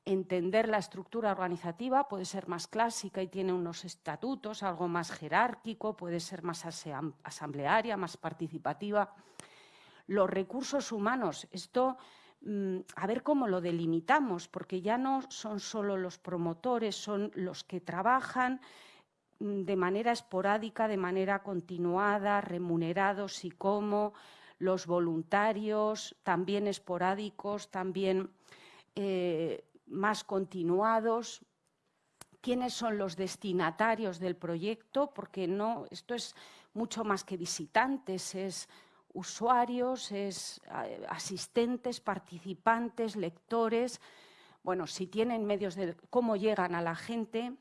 entender la estructura organizativa, puede ser más clásica y tiene unos estatutos, algo más jerárquico, puede ser más asamblearia, más participativa. Los recursos humanos, esto mm, a ver cómo lo delimitamos, porque ya no son solo los promotores, son los que trabajan mm, de manera esporádica, de manera continuada, remunerados y cómo, los voluntarios, también esporádicos, también eh, más continuados, quiénes son los destinatarios del proyecto, porque no, esto es mucho más que visitantes, es usuarios, es asistentes, participantes, lectores. Bueno, si tienen medios de cómo llegan a la gente.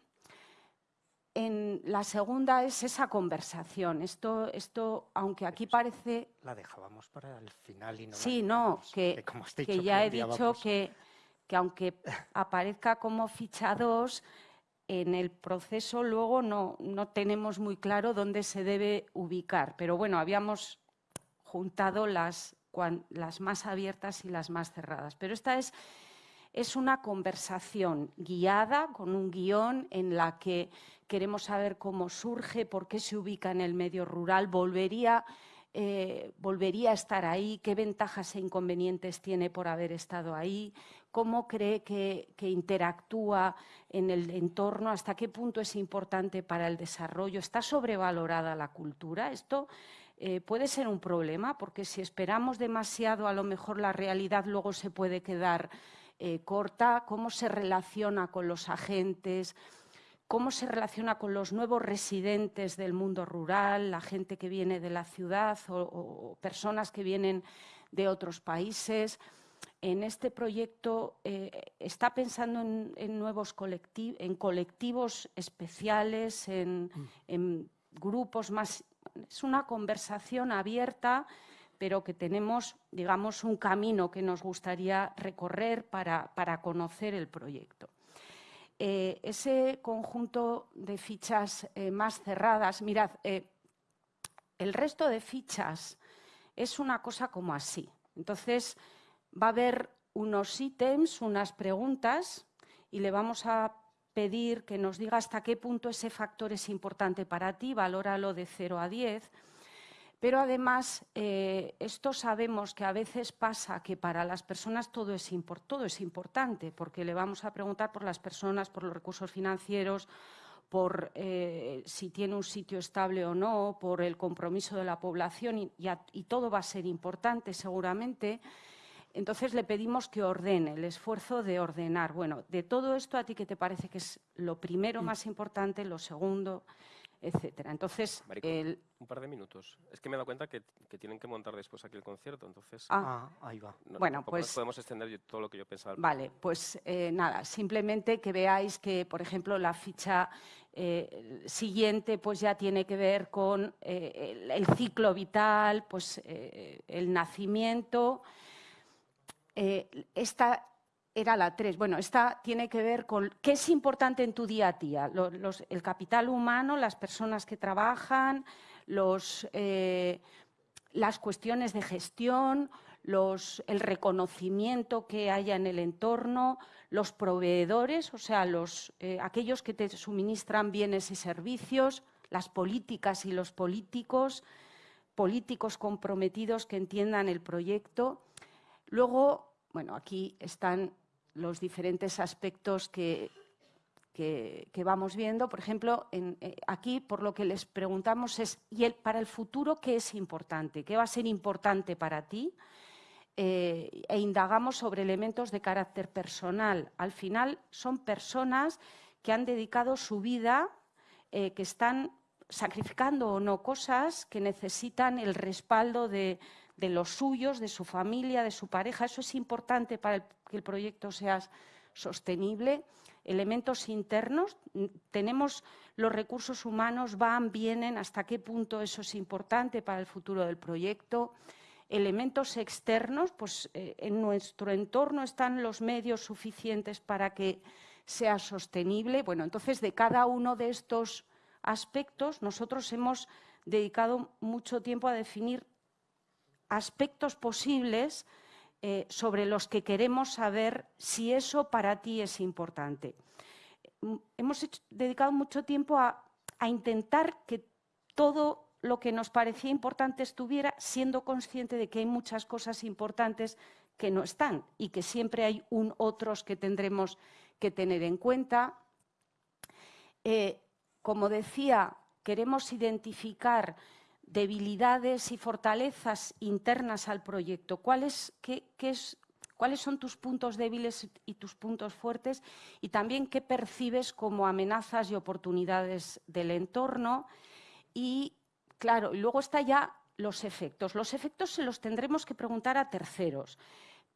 En la segunda es esa conversación. Esto, esto aunque aquí parece... La dejábamos para el final y no Sí, no, que, que ya he dicho que que aunque aparezca como ficha 2, en el proceso luego no, no tenemos muy claro dónde se debe ubicar, pero bueno, habíamos juntado las, las más abiertas y las más cerradas. Pero esta es, es una conversación guiada con un guion en la que queremos saber cómo surge, por qué se ubica en el medio rural, volvería eh, volvería a estar ahí, qué ventajas e inconvenientes tiene por haber estado ahí, cómo cree que, interactúa en el entorno, hasta qué punto es importante para el desarrollo. ¿Está sobrevalorada la cultura? Esto eh, puede ser un problema, porque si esperamos demasiado, a lo mejor la realidad luego se puede quedar eh, corta. ¿Cómo se relaciona con los agentes? Cómo se relaciona con los nuevos residentes del mundo rural, la gente que viene de la ciudad o, personas que vienen de otros países. En este proyecto eh, está pensando en, nuevos colectivos, en colectivos especiales, en, mm. en, grupos más. Es una conversación abierta, pero que tenemos, digamos, un camino que nos gustaría recorrer para, para conocer el proyecto. Eh, ese conjunto de fichas eh, más cerradas, mirad, eh, el resto de fichas es una cosa como así. Entonces, va a haber unos ítems, unas preguntas, y le vamos a pedir que nos diga hasta qué punto ese factor es importante para ti, valóralo de 0 a 10 pero además, eh, esto sabemos que a veces pasa que para las personas todo es, todo es importante, porque le vamos a preguntar por las personas, por los recursos financieros, por eh, si tiene un sitio estable o no, por el compromiso de la población y, y, todo va a ser importante seguramente. Entonces le pedimos que ordene, el esfuerzo de ordenar. Bueno, de todo esto, ¿a ti qué te parece que es lo primero mm. más importante, lo segundo? Etcétera. Entonces, un par de minutos. Es que me he dado cuenta que, tienen que montar después aquí el concierto, entonces... Ah, ah ahí va. bueno, pues... podemos extender todo lo que yo pensaba. Vale, pues eh, nada, simplemente que veáis que, por ejemplo, la ficha eh, siguiente pues ya tiene que ver con eh, el, ciclo vital, pues el nacimiento. esta era la 3. Bueno, esta tiene que ver con qué es importante en tu día a día. el capital humano, las personas que trabajan, eh, las cuestiones de gestión, el reconocimiento que haya en el entorno, los proveedores, o sea, eh, aquellos que te suministran bienes y servicios, las políticas y los políticos, políticos comprometidos que entiendan el proyecto. Luego, bueno, aquí están los diferentes aspectos que, que, vamos viendo. Por ejemplo, eh, aquí por lo que les preguntamos es, ¿y el, para el futuro qué es importante? ¿Qué va a ser importante para ti? Eh, e indagamos sobre elementos de carácter personal. Al final son personas que han dedicado su vida, eh, que están sacrificando o no cosas que necesitan el respaldo de, de los suyos, de su familia, de su pareja. Eso es importante para que el proyecto sea sostenible. Elementos internos, tenemos los recursos humanos, van, vienen, hasta qué punto eso es importante para el futuro del proyecto. Elementos externos, pues eh, en nuestro entorno están los medios suficientes para que sea sostenible. Bueno, entonces de cada uno de estos aspectos nosotros hemos dedicado mucho tiempo a definir aspectos posibles eh, sobre los que queremos saber si eso para ti es importante. Mm, hemos dedicado mucho tiempo a, intentar que todo lo que nos parecía importante estuviera, siendo consciente de que hay muchas cosas importantes que no están y que siempre hay un otros que tendremos que tener en cuenta. Eh, como decía, queremos identificar debilidades y fortalezas internas al proyecto. ¿Cuáles, ¿Cuáles son tus puntos débiles y tus puntos fuertes? Y también qué percibes como amenazas y oportunidades del entorno. Y claro, luego está ya los efectos. Los efectos se los tendremos que preguntar a terceros,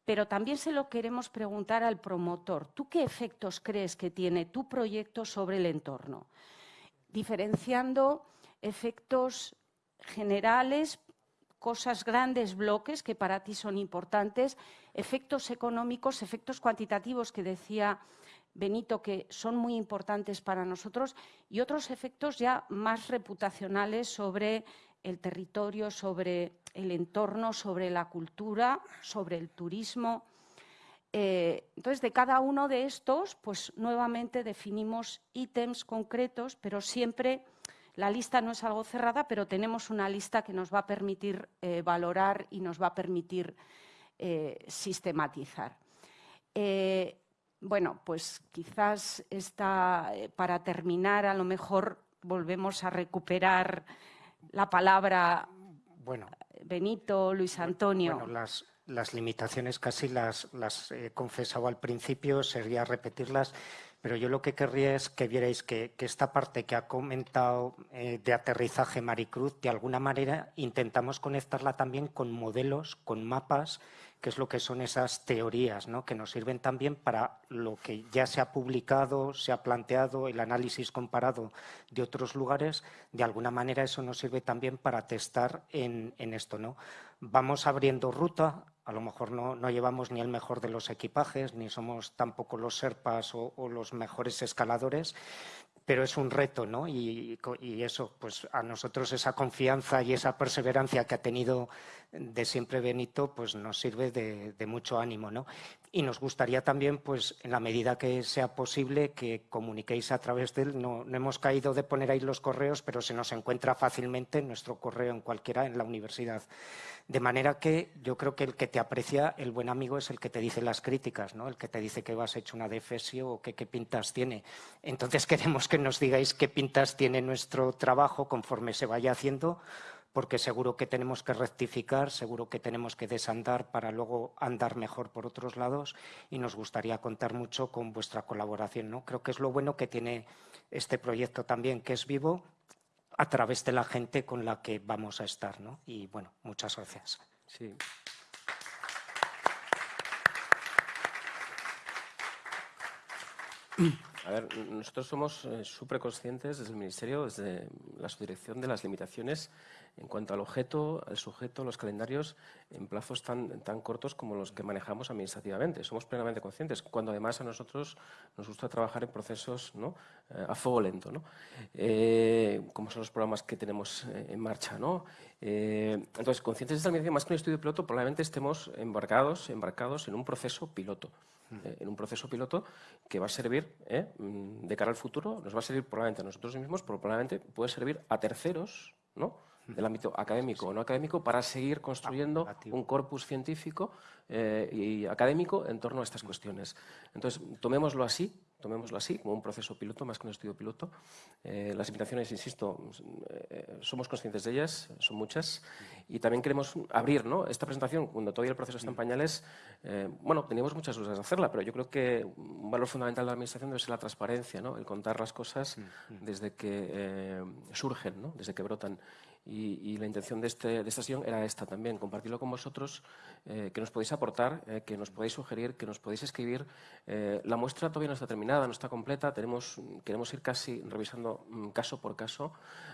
pero también se lo queremos preguntar al promotor. ¿Tú qué efectos crees que tiene tu proyecto sobre el entorno? Diferenciando efectos generales, cosas grandes, bloques que para ti son importantes, efectos económicos, efectos cuantitativos que decía Benito que son muy importantes para nosotros y otros efectos ya más reputacionales sobre el territorio, sobre el entorno, sobre la cultura, sobre el turismo. Eh, entonces, de cada uno de estos, pues nuevamente definimos ítems concretos, pero siempre la lista no es algo cerrada, pero tenemos una lista que nos va a permitir eh, valorar y nos va a permitir eh, sistematizar. bueno, pues quizás está, para terminar, a lo mejor volvemos a recuperar la palabra bueno, Benito, Luis Antonio. Bueno, las, las limitaciones casi las, las he confesado al principio, sería repetirlas, pero yo lo que querría es que vierais que, esta parte que ha comentado eh, de aterrizaje Maricruz, de alguna manera intentamos conectarla también con modelos, con mapas qué es lo que son esas teorías, ¿no? que nos sirven también para lo que ya se ha publicado, se ha planteado, el análisis comparado de otros lugares, de alguna manera eso nos sirve también para testar en, esto. ¿no? Vamos abriendo ruta, a lo mejor no, llevamos ni el mejor de los equipajes, ni somos tampoco los serpas o los mejores escaladores, pero es un reto, ¿no? Y, eso, pues a nosotros esa confianza y esa perseverancia que ha tenido de siempre Benito, pues nos sirve de, mucho ánimo, ¿no? Y nos gustaría también, pues en la medida que sea posible, que comuniquéis a través de él. No, no hemos caído de poner ahí los correos, pero se nos encuentra fácilmente en nuestro correo en cualquiera en la universidad. De manera que yo creo que el que te aprecia, el buen amigo, es el que te dice las críticas, ¿no? el que te dice que vas hecho una defesio o que qué pintas tiene. Entonces queremos que nos digáis qué pintas tiene nuestro trabajo conforme se vaya haciendo, porque seguro que tenemos que rectificar, seguro que tenemos que desandar para luego andar mejor por otros lados y nos gustaría contar mucho con vuestra colaboración. ¿no? Creo que es lo bueno que tiene este proyecto también, que es vivo a través de la gente con la que vamos a estar. ¿no? Y bueno, muchas gracias. Sí. A ver, nosotros somos eh, súper conscientes desde el Ministerio, desde la subdirección de las limitaciones en cuanto al objeto, al sujeto, los calendarios en plazos tan, tan cortos como los que manejamos administrativamente. Somos plenamente conscientes, cuando además a nosotros nos gusta trabajar en procesos ¿no? Eh, a fuego lento, ¿no? Eh, como son los programas que tenemos eh, en marcha. ¿no? entonces, conscientes de esta limitación, más que un estudio piloto, probablemente estemos embarcados, embarcados en un proceso piloto. en un proceso piloto que va a servir mm, de cara al futuro, nos va a servir probablemente a nosotros mismos, pero probablemente puede servir a terceros, ¿no? Del ámbito académico o no académico para seguir construyendo un corpus científico eh, y académico en torno a estas cuestiones. Entonces, tomémoslo así, tomémoslo así, como un proceso piloto, más que un estudio piloto. Eh, las invitaciones, insisto, eh, somos conscientes de ellas, son muchas, y también queremos abrir ¿no? esta presentación, cuando todavía el proceso está en pañales, bueno, teníamos muchas dudas de hacerla, pero yo creo que un valor fundamental de la Administración debe ser la transparencia, ¿no? el contar las cosas desde que surgen, ¿no? desde que brotan. Y, la intención de, este, de, esta sesión era esta también, compartirlo con vosotros, eh, que nos podéis aportar, eh, que nos podéis sugerir, que nos podéis escribir. Eh, la muestra todavía no está terminada, no está completa, tenemos, queremos ir casi revisando mm, caso por caso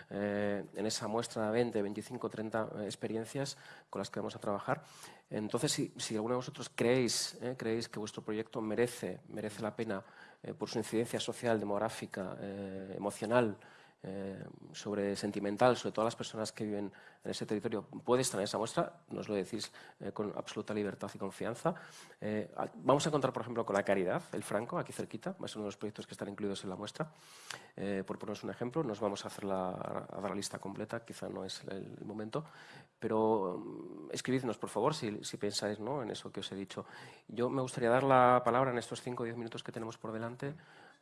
en esa muestra 20, 25, 30 experiencias con las que vamos a trabajar. Entonces, si, si alguno de vosotros creéis, creéis que vuestro proyecto merece, merece la pena por su incidencia social, demográfica, emocional, eh, sobre sentimental, sobre todas las personas que viven en ese territorio, puede estar en esa muestra, nos lo decís eh, con absoluta libertad y confianza. Eh, vamos a contar, por ejemplo, con la Caridad, el Franco, aquí cerquita, ser uno de los proyectos que están incluidos en la muestra. por ponernos un ejemplo, nos vamos a hacer la, dar la lista completa, quizá no es el, momento, pero mm, escribidnos, por favor, si, si pensáis ¿no? en eso que os he dicho. Yo me gustaría dar la palabra en estos 5 o 10 minutos que tenemos por delante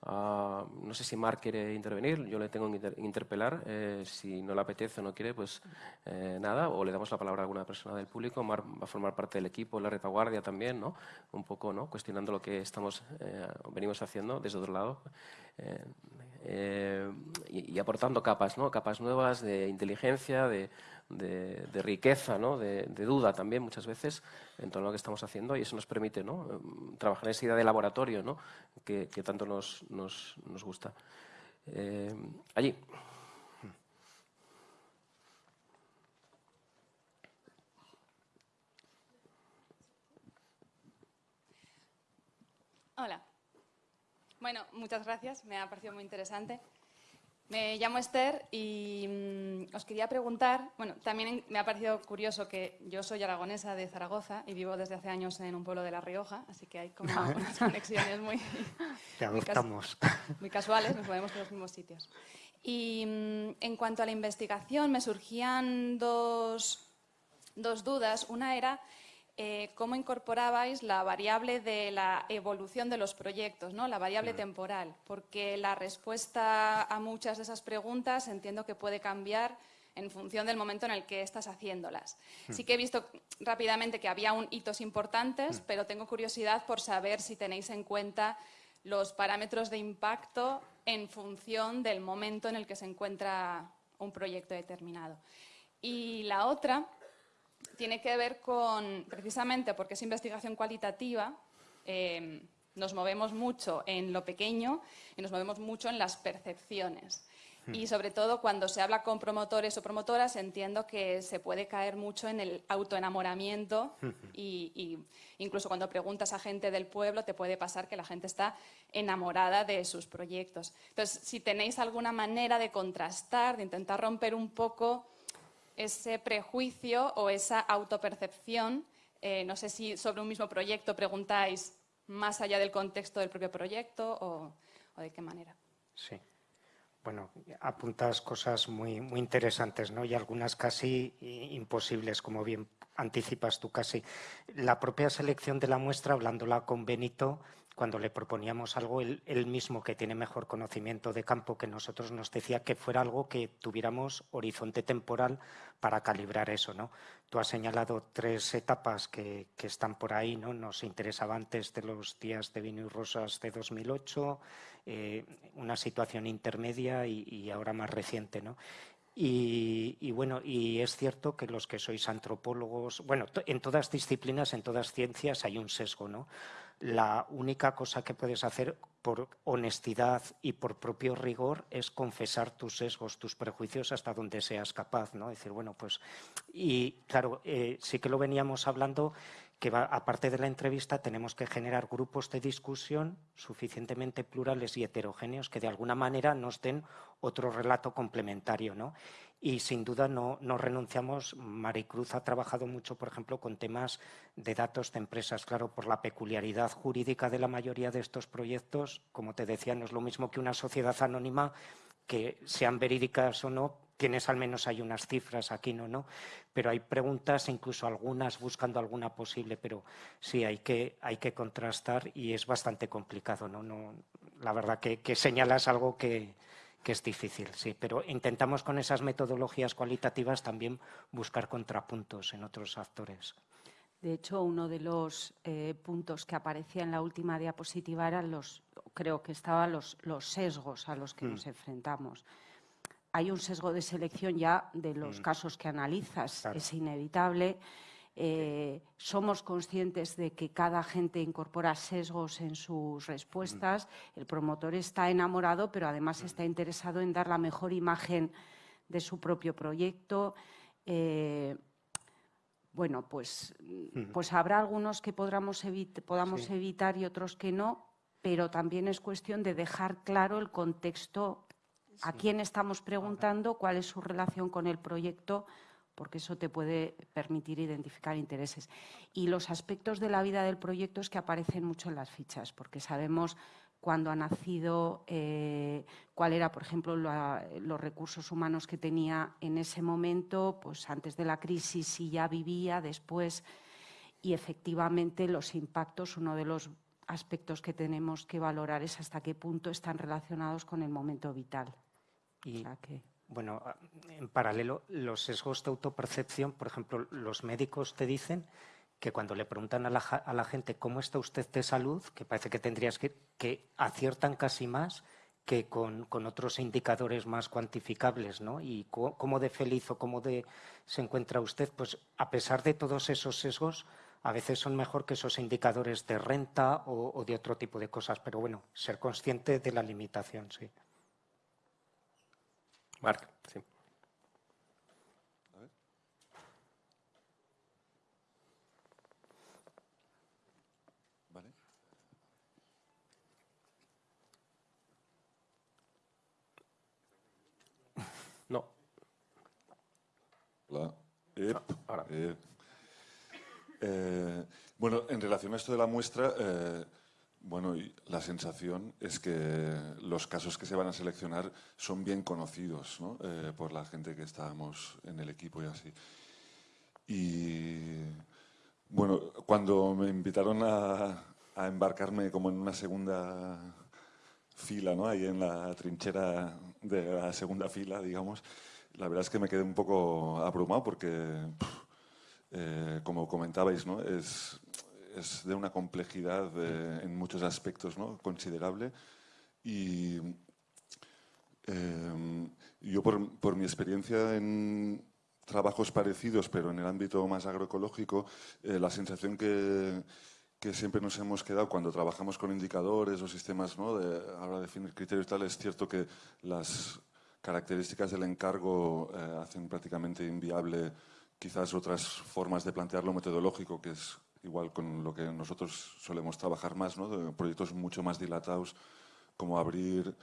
Ah, no sé si Marc quiere intervenir, yo le tengo que interpelar. Eh, si no le apetece o no quiere, pues eh, nada, o le damos la palabra a alguna persona del público. Marc va a formar parte del equipo, la retaguardia también, ¿no? un poco ¿no? cuestionando lo que estamos, eh, venimos haciendo desde otro lado. Y, y, aportando capas, ¿no? capas nuevas de inteligencia, de, de, riqueza, ¿no? de, duda también muchas veces en todo lo que estamos haciendo y eso nos permite ¿no? Mm, trabajar en esa idea de laboratorio ¿no? que, tanto nos, nos, nos gusta. Eh, allí. Hola. Bueno, muchas gracias, me ha parecido muy interesante. Me llamo Esther y mm, os quería preguntar, bueno, también me ha parecido curioso que yo soy aragonesa de Zaragoza y vivo desde hace años en un pueblo de La Rioja, así que hay como unas conexiones muy, muy, casuales, nos movemos en los mismos sitios. Y mm, en cuanto a la investigación, me surgían dos, dos dudas. Una era eh, cómo incorporabais la variable de la evolución de los proyectos, ¿no? la variable temporal, porque la respuesta a muchas de esas preguntas entiendo que puede cambiar en función del momento en el que estás haciéndolas. Hmm. Sí que he visto rápidamente que había un hitos importantes, hmm. pero tengo curiosidad por saber si tenéis en cuenta los parámetros de impacto en función del momento en el que se encuentra un proyecto determinado. Y la otra tiene que ver con, precisamente porque es investigación cualitativa, eh, nos movemos mucho en lo pequeño y nos movemos mucho en las percepciones. Hmm. Y sobre todo cuando se habla con promotores o promotoras entiendo que se puede caer mucho en el autoenamoramiento hmm. y, y, incluso cuando preguntas a gente del pueblo te puede pasar que la gente está enamorada de sus proyectos. Entonces, si tenéis alguna manera de contrastar, de intentar romper un poco ese prejuicio o esa autopercepción. Eh, no sé si sobre un mismo proyecto preguntáis más allá del contexto del propio proyecto o, de qué manera. Sí. Bueno, apuntas cosas muy, muy interesantes, ¿no? Y algunas casi imposibles, como bien anticipas tú casi. La propia selección de la muestra, hablándola con Benito, cuando le proponíamos algo, él, mismo que tiene mejor conocimiento de campo que nosotros nos decía que fuera algo que tuviéramos horizonte temporal para calibrar eso. ¿no? Tú has señalado tres etapas que, están por ahí, ¿no? nos interesaba antes de los días de vino y rosas de 2008, eh, una situación intermedia y, y, ahora más reciente. ¿no? Y, bueno, y es cierto que los que sois antropólogos, bueno, en todas disciplinas, en todas ciencias hay un sesgo, ¿no? La única cosa que puedes hacer por honestidad y por propio rigor es confesar tus sesgos, tus prejuicios hasta donde seas capaz, ¿no? Decir, bueno, pues, y claro, eh, sí que lo veníamos hablando que aparte de la entrevista tenemos que generar grupos de discusión suficientemente plurales y heterogéneos que de alguna manera nos den otro relato complementario. ¿no? Y sin duda no, no renunciamos. Maricruz ha trabajado mucho, por ejemplo, con temas de datos de empresas. Claro, por la peculiaridad jurídica de la mayoría de estos proyectos, como te decía, no es lo mismo que una sociedad anónima que sean verídicas o no, tienes al menos hay unas cifras aquí, ¿no? ¿no? Pero hay preguntas, incluso algunas buscando alguna posible, pero sí hay que, hay que contrastar y es bastante complicado, ¿no? no la verdad que, señalas algo que, es difícil, sí, pero intentamos con esas metodologías cualitativas también buscar contrapuntos en otros actores. De hecho, uno de los eh, puntos que aparecía en la última diapositiva eran los, creo que estaban los, los sesgos a los que mm. nos enfrentamos hay un sesgo de selección ya de los mm. casos que analizas, es inevitable. Eh, somos conscientes de que cada gente incorpora sesgos en sus respuestas. Mm. El promotor está enamorado, pero además mm. está interesado en dar la mejor imagen de su propio proyecto. Eh, bueno, pues, pues habrá algunos que podamos, podamos evitar y otros que no, pero también es cuestión de dejar claro el contexto a quién estamos preguntando, cuál es su relación con el proyecto, porque eso te puede permitir identificar intereses. Y los aspectos de la vida del proyecto es que aparecen mucho en las fichas, porque sabemos cuándo ha nacido, eh, cuál era, por ejemplo, los recursos humanos que tenía en ese momento, pues antes de la crisis, si ya vivía, después, y efectivamente los impactos, uno de los aspectos que tenemos que valorar es hasta qué punto están relacionados con el momento vital. Y, bueno, en paralelo, los sesgos de autopercepción, por ejemplo, los médicos te dicen que cuando le preguntan a la, gente cómo está usted de salud, que parece que tendrías que, que aciertan casi más que con, otros indicadores más cuantificables, ¿no? Y cómo de feliz o cómo de se encuentra usted, pues a pesar de todos esos sesgos, a veces son mejor que esos indicadores de renta o de otro tipo de cosas, pero bueno, ser consciente de la limitación, sí. Mark, sí. No. Hola. Ah, eh, bueno, en relación a esto de la muestra, eh, bueno, y la sensación es que los casos que se van a seleccionar son bien conocidos ¿no? Eh, por la gente que estábamos en el equipo y así. Y bueno, cuando me invitaron a, a embarcarme como en una segunda fila, ¿no? ahí en la trinchera de la segunda fila, digamos, la verdad es que me quedé un poco abrumado porque, eh, como comentabais, ¿no? es, es de una complejidad eh, en muchos aspectos ¿no? considerable y eh, yo por, por mi experiencia en trabajos parecidos, pero en el ámbito más agroecológico, eh, la sensación que, que siempre nos hemos quedado cuando trabajamos con indicadores o sistemas ¿no? de, a la hora de definir criterios y tal, es cierto que las características del encargo eh, hacen prácticamente inviable quizás otras formas de plantearlo metodológico, que es igual con lo que nosotros solemos trabajar más, ¿no? de proyectos mucho más dilatados, como abrir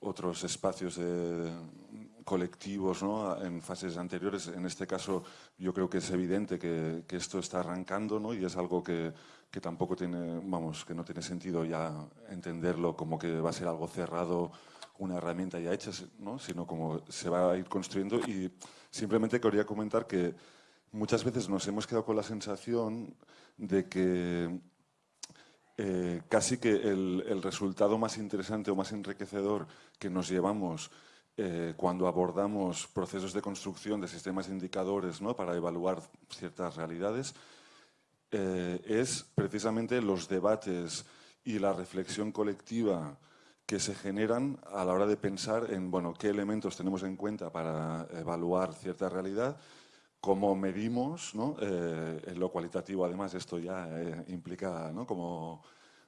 otros espacios de- colectivos ¿no? en fases anteriores. En este caso, yo creo que es evidente que, que esto está arrancando ¿no? y es algo que, que tampoco tiene, vamos, que no tiene sentido ya entenderlo como que va a ser algo cerrado, una herramienta ya hecha, ¿no? sino como se va a ir construyendo. Y simplemente quería comentar que muchas veces nos hemos quedado con la sensación de que eh, casi que el, resultado más interesante o más enriquecedor que nos llevamos eh, cuando abordamos procesos de construcción de sistemas indicadores ¿no? para evaluar ciertas realidades eh, es precisamente los debates y la reflexión colectiva que se generan a la hora de pensar en bueno, qué elementos tenemos en cuenta para evaluar cierta realidad, cómo medimos. Eh, en lo cualitativo además esto ya eh, implica como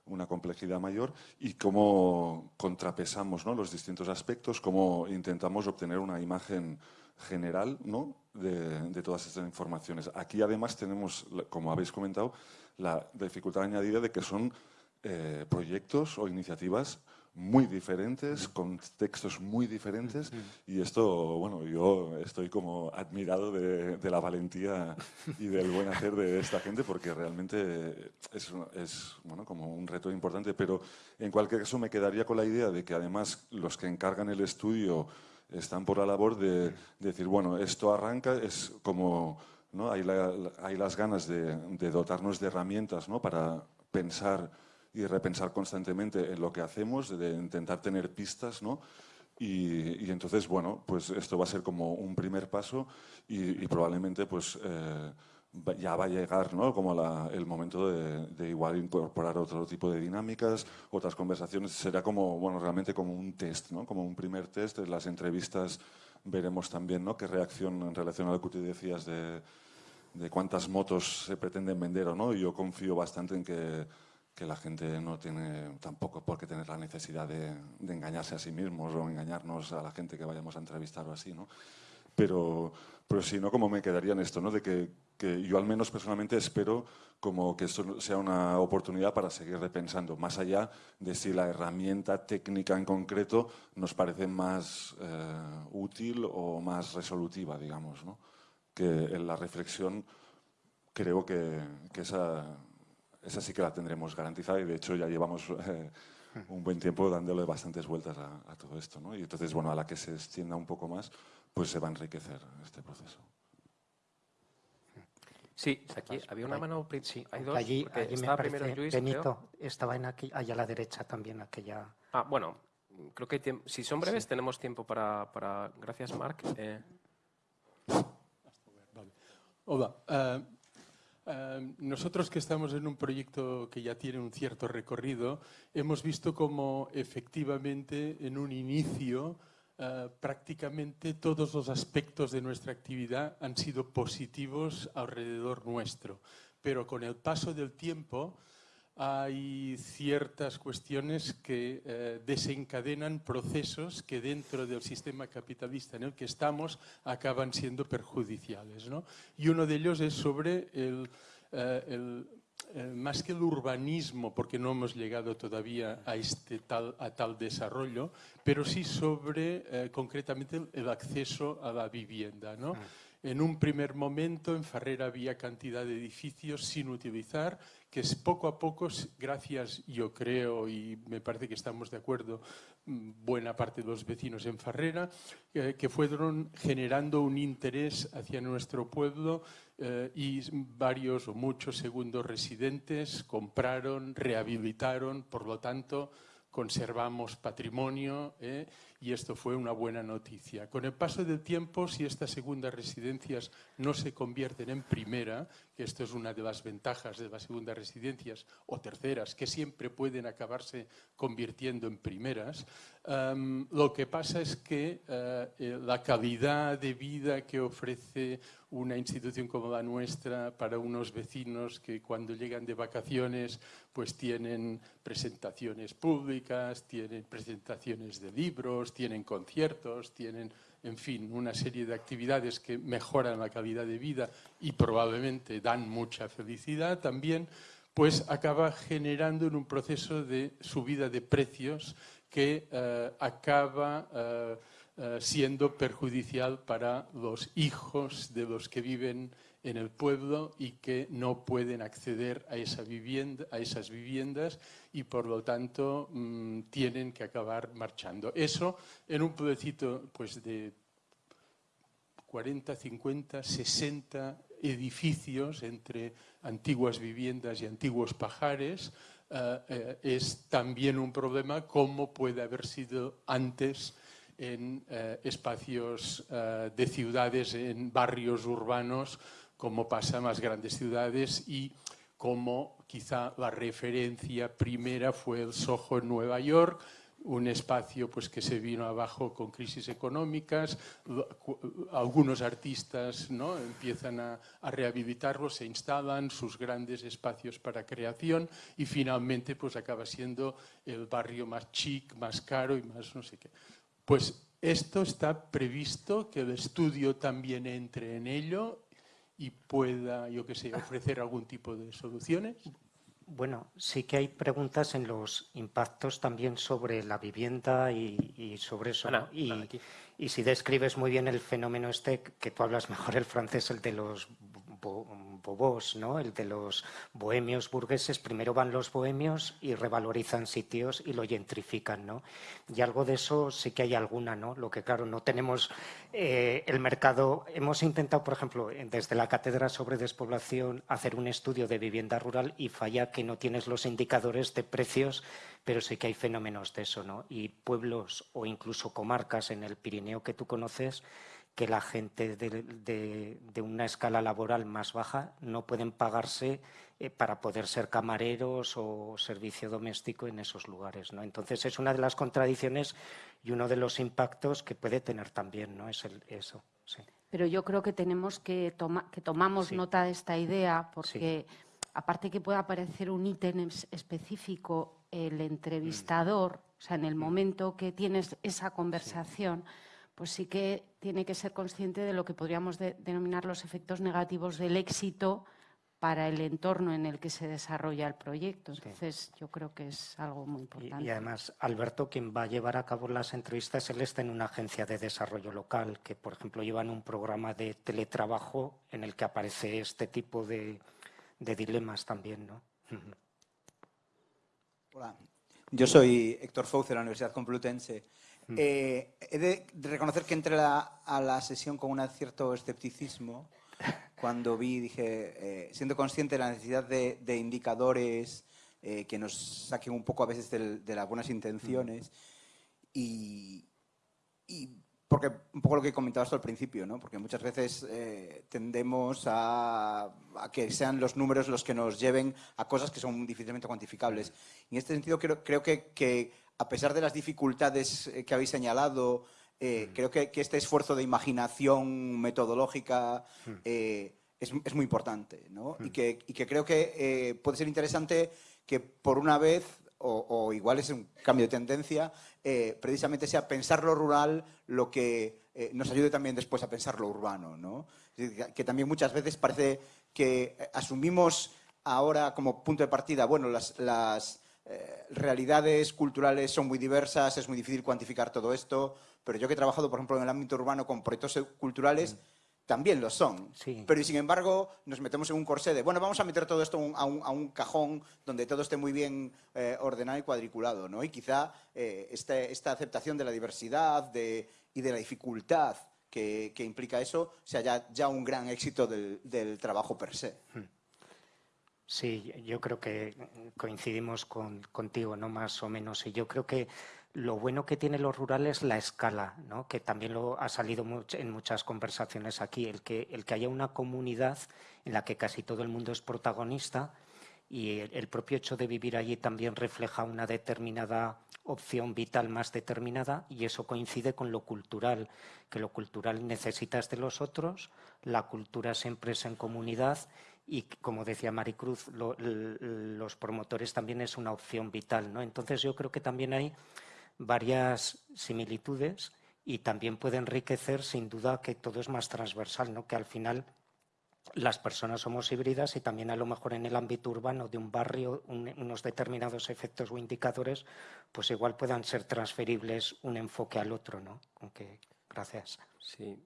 una complejidad mayor y cómo contrapesamos los distintos aspectos, cómo intentamos obtener una imagen general de, todas estas informaciones. Aquí además tenemos, como habéis comentado, la dificultad añadida de que son eh, proyectos o iniciativas muy diferentes, con textos muy diferentes y esto, bueno, yo estoy como admirado de, de la valentía y del buen hacer de esta gente porque realmente es, es bueno, como un reto importante, pero en cualquier caso me quedaría con la idea de que además los que encargan el estudio están por la labor de, de decir, bueno, esto arranca, es como, ¿no? hay, la- hay las ganas de, de dotarnos de herramientas ¿no? para pensar y repensar constantemente en lo que hacemos, de intentar tener pistas, ¿no? Y, y entonces, bueno, pues esto va a ser como un primer paso y, y probablemente pues eh, ya va a llegar, ¿no? Como la- el momento de, de igual incorporar otro tipo de dinámicas, otras conversaciones. Será como, bueno, realmente como un test, ¿no? Como un primer test. En las entrevistas veremos también, ¿no? Qué reacción en relación a lo que tú decías de, de cuántas motos se pretenden vender o no. Yo confío bastante en que, que la gente no tiene tampoco por qué tener la necesidad de, de engañarse a sí mismos o engañarnos a la gente que vayamos a entrevistar o así, ¿no? Pero, pero si no, como me quedaría en esto, ¿no? De que, que yo al menos personalmente espero como que esto sea una oportunidad para seguir repensando, más allá de si la herramienta técnica en concreto nos parece más eh, útil o más resolutiva, digamos, ¿no? Que en la reflexión creo que, que esa, esa sí que la tendremos garantizada y de hecho ya llevamos eh, un buen tiempo dándole bastantes vueltas a, a todo esto. ¿no? Y entonces, bueno, a la que se extienda un poco más, pues se va a enriquecer este proceso. Sí, aquí había una mano. Sí, hay dos. allí, allí me estaba parece, primero Luis, creo. Estaba en aquí, allá a la derecha también, aquella... Ah, bueno, creo que hay si son breves tenemos tiempo para, para- Gracias, Marc. Eh, Hola. eh, eh, nosotros que estamos en un proyecto que ya tiene un cierto recorrido, hemos visto como efectivamente en un inicio eh, prácticamente todos los aspectos de nuestra actividad han sido positivos alrededor nuestro. Pero con el paso del tiempo hay ciertas cuestiones que eh, desencadenan procesos que dentro del sistema capitalista en el que estamos acaban siendo perjudiciales. ¿no? Y uno de ellos es sobre el, eh, el, eh, más que el urbanismo, porque no hemos llegado todavía a, este tal, a tal desarrollo, pero sí sobre eh, concretamente el, el acceso a la vivienda. ¿no? En un primer momento en Ferrera había cantidad de edificios sin utilizar, que poco a poco, gracias yo creo y me parece que estamos de acuerdo mm, buena parte de los vecinos en Ferrera, eh, que fueron generando un interés hacia nuestro pueblo eh, y varios o muchos segundos residentes compraron, rehabilitaron, por lo tanto conservamos patrimonio eh, y esto fue una buena noticia. Con el paso del tiempo, si estas segundas residencias no se convierten en primera, que esto es una de las ventajas de las segundas residencias o terceras, que siempre pueden acabarse convirtiendo en primeras, em, lo que pasa es que eh, eh, la calidad de vida que ofrece una institución como la nuestra para unos vecinos que cuando llegan de vacaciones pues tienen presentaciones públicas, tienen presentaciones de libros, tienen conciertos, tienen, en fin, una serie de actividades que mejoran la calidad de vida y probablemente dan mucha felicidad también, pues acaba generando en un proceso de subida de precios que eh, acaba... Eh, eh, siendo perjudicial para los hijos de los que viven en el pueblo y que no pueden acceder a, esas viviendas y por lo tanto mm, tienen que acabar marchando. Eso en un pueblecito pues, de 40, 50, 60 edificios entre antiguas viviendas y antiguos pajares, eh, eh, es también un problema como puede haber sido antes en eh, espacios de ciudades, en barrios urbanos, como pasa en las grandes ciudades y como quizá la referencia primera fue el Soho en Nueva York, un espacio pues, que se vino abajo con crisis económicas, algunos artistas ¿no? empiezan a, a, rehabilitarlo, se instalan sus grandes espacios para creación y finalmente pues, acaba siendo el barrio más chic, más caro y más no sé qué. Pues esto está previsto, que el estudio también entre en ello y pueda, yo qué sé, ofrecer algún tipo de soluciones. Bueno, sí que hay preguntas en los impactos también sobre la vivienda y, sobre eso. y, y, si describes muy bien el fenómeno este, que tú hablas mejor el francés, el de los bobos, ¿no? el de los bohemios burgueses, primero van los bohemios y revalorizan sitios y lo gentrifican. ¿no? Y algo de eso sí que hay alguna, ¿no? lo que claro, no tenemos eh, el mercado. Hemos intentado, por ejemplo, desde la Cátedra sobre Despoblación, hacer un estudio de vivienda rural y falla que no tienes los indicadores de precios, pero sí que hay fenómenos de eso. ¿no? Y pueblos o incluso comarcas en el Pirineo que tú conoces, que la gente de, una escala laboral más baja no pueden pagarse eh, para poder ser camareros o servicio doméstico en esos lugares. ¿no? Entonces es una de las contradicciones y uno de los impactos que puede tener también, ¿no? Es el, eso. Pero yo creo que tenemos que, tomar que tomamos nota de esta idea porque aparte que pueda aparecer un ítem específico, el entrevistador, o sea, en el mm. momento que tienes esa conversación, pues sí que tiene que ser consciente de lo que podríamos denominar los efectos negativos del éxito para el entorno en el que se desarrolla el proyecto. Entonces, yo creo que es algo muy importante. Y, además, Alberto, quien va a llevar a cabo las entrevistas, él está en una agencia de desarrollo local, que, por ejemplo, llevan un programa de teletrabajo en el que aparece este tipo de, dilemas también, ¿no? Hola, yo soy Héctor Fouz de la Universidad Complutense. Mm. Eh, he de reconocer que entré a la sesión con un cierto escepticismo cuando vi, dije, eh, siendo consciente de la necesidad de, indicadores eh, que nos saquen un poco a veces de, las buenas intenciones y, porque un poco lo que comentabas al principio, ¿no? porque muchas veces tendemos a, que sean los números los que nos lleven a cosas que son difícilmente cuantificables. En este sentido, creo, creo que, que a pesar de las dificultades eh, que habéis señalado, eh, mm. creo que, este esfuerzo de imaginación metodológica mm. eh, es, muy importante. ¿no? Y, mm. que, creo que puede ser interesante que por una vez, o, igual es un cambio de tendencia, precisamente sea pensar lo rural lo que nos ayude también después a pensar lo urbano. ¿no? Que también muchas veces parece que asumimos ahora como punto de partida, bueno, las eh, realidades culturales son muy diversas, es muy difícil cuantificar todo esto, pero yo que he trabajado, por ejemplo, en el ámbito urbano con proyectos culturales, también lo son. Sí. Pero sin embargo nos metemos en un corsé de, bueno, vamos a meter todo esto a un, a un cajón donde todo esté muy bien eh, ordenado y cuadriculado, ¿no? Y quizá eh, esta aceptación de la diversidad de, y de la dificultad que, que, implica eso sea ya, ya un gran éxito del, del, trabajo per se. Sí, yo creo que coincidimos con, contigo, ¿no? Más o menos. Y yo creo que lo bueno que tiene lo rural es la escala, ¿no? que también lo ha salido en muchas conversaciones aquí, el que, el que haya una comunidad en la que casi todo el mundo es protagonista y el, el propio hecho de vivir allí también refleja una determinada opción vital más determinada y eso coincide con lo cultural, que lo cultural necesitas de los otros, la cultura siempre es en comunidad y, como decía Maricruz, lo, los promotores también es una opción vital. ¿no? Entonces yo creo que también hay varias similitudes y también puede enriquecer sin duda que todo es más transversal, ¿no? que al final las personas somos híbridas y también a lo mejor en el ámbito urbano de un barrio un, unos determinados efectos o indicadores pues igual puedan ser transferibles un enfoque al otro, ¿no? Aunque, gracias. Sí,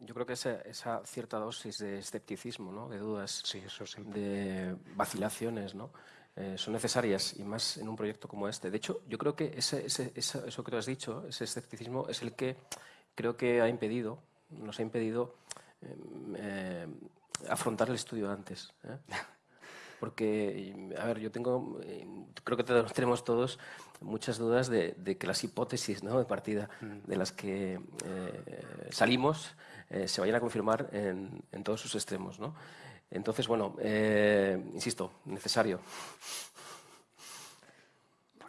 yo creo que esa, esa cierta dosis de escepticismo, ¿no? de dudas, sí, eso de vacilaciones, ¿no? Eh, son necesarias y más en un proyecto como este. De hecho, yo creo que ese, ese, ese, eso que tú has dicho, ese escepticismo, es el que creo que ha impedido, nos ha impedido eh, eh, afrontar el estudio antes. ¿eh? Porque, a ver, yo tengo, creo que tenemos todos muchas dudas de, de que las hipótesis ¿no? de partida de las que salimos se vayan a confirmar en, en todos sus extremos. ¿no? Entonces, bueno, eh, insisto, necesario.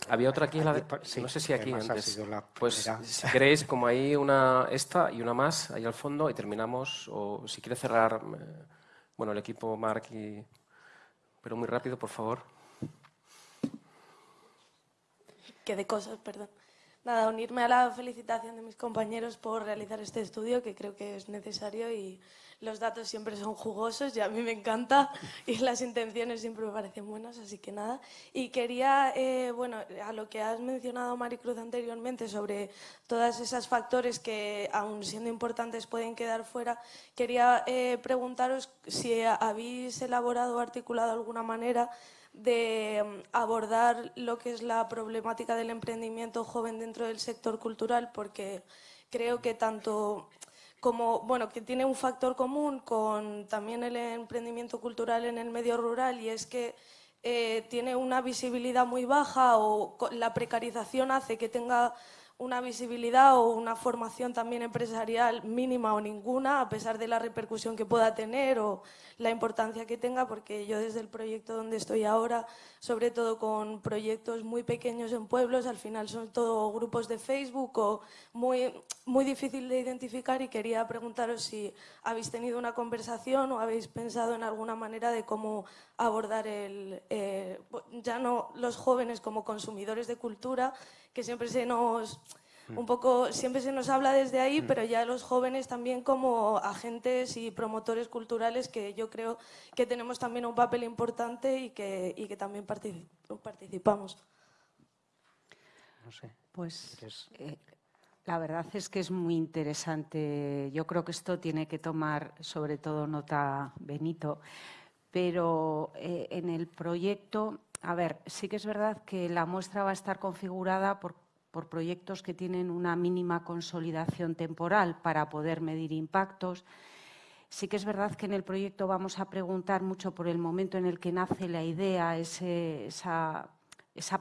Había otra aquí, la sí, no sé si aquí antes. Pues si queréis, como hay una esta y una más ahí al fondo y terminamos, o si quiere cerrar, eh, bueno, el equipo Mark y... Pero muy rápido, por favor. Que de cosas, perdón. Nada, unirme a la felicitación de mis compañeros por realizar este estudio, que creo que es necesario y los datos siempre son jugosos y a mí me encanta y las intenciones siempre me parecen buenas, así que nada. Y quería, eh, bueno, a lo que has mencionado, Maricruz, anteriormente sobre todos esos factores que, aun siendo importantes, pueden quedar fuera, quería eh, preguntaros si habéis elaborado o articulado alguna manera de mm, abordar lo que es la problemática del emprendimiento joven dentro del sector cultural, porque creo que tanto como, bueno, que tiene un factor común con también el emprendimiento cultural en el medio rural y es que eh, tiene una visibilidad muy baja o la precarización hace que tenga una visibilidad o una formación también empresarial mínima o ninguna, a pesar de la repercusión que pueda tener o la importancia que tenga, porque yo desde el proyecto donde estoy ahora, sobre todo con proyectos muy pequeños en pueblos, al final son todo grupos de Facebook o muy, muy difícil de identificar y quería preguntaros si habéis tenido una conversación o habéis pensado en alguna manera de cómo abordar el, eh, ya no los jóvenes como consumidores de cultura, que siempre se nos un mm. poco siempre se nos habla desde ahí, mm. pero ya los jóvenes también como agentes y promotores culturales que yo creo que tenemos también un papel importante y que, y que también participamos. No sé. Pues eh, la verdad es que es muy interesante. Yo creo que esto tiene que tomar sobre todo nota Benito, pero eh, en el proyecto a ver, sí que es verdad que la muestra va a estar configurada por, proyectos que tienen una mínima consolidación temporal para poder medir impactos. Sí que es verdad que en el proyecto vamos a preguntar mucho por el momento en el que nace la idea, esa,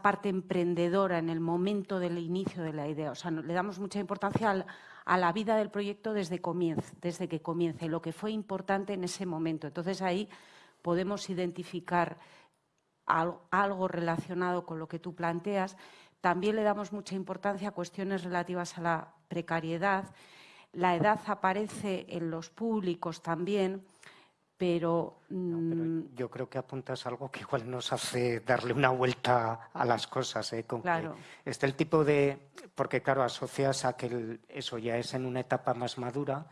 parte emprendedora en el momento del inicio de la idea. O sea, le damos mucha importancia a la vida del proyecto desde, desde que comience, lo que fue importante en ese momento. Entonces ahí podemos identificar algo relacionado con lo que tú planteas. También le damos mucha importancia a cuestiones relativas a la precariedad. La edad aparece en los públicos también, pero, mm, yo creo que apuntas algo que igual nos hace darle una vuelta a las cosas. ¿eh? Con claro. este el tipo de... Porque claro, asocias a que eso ya es en una etapa más madura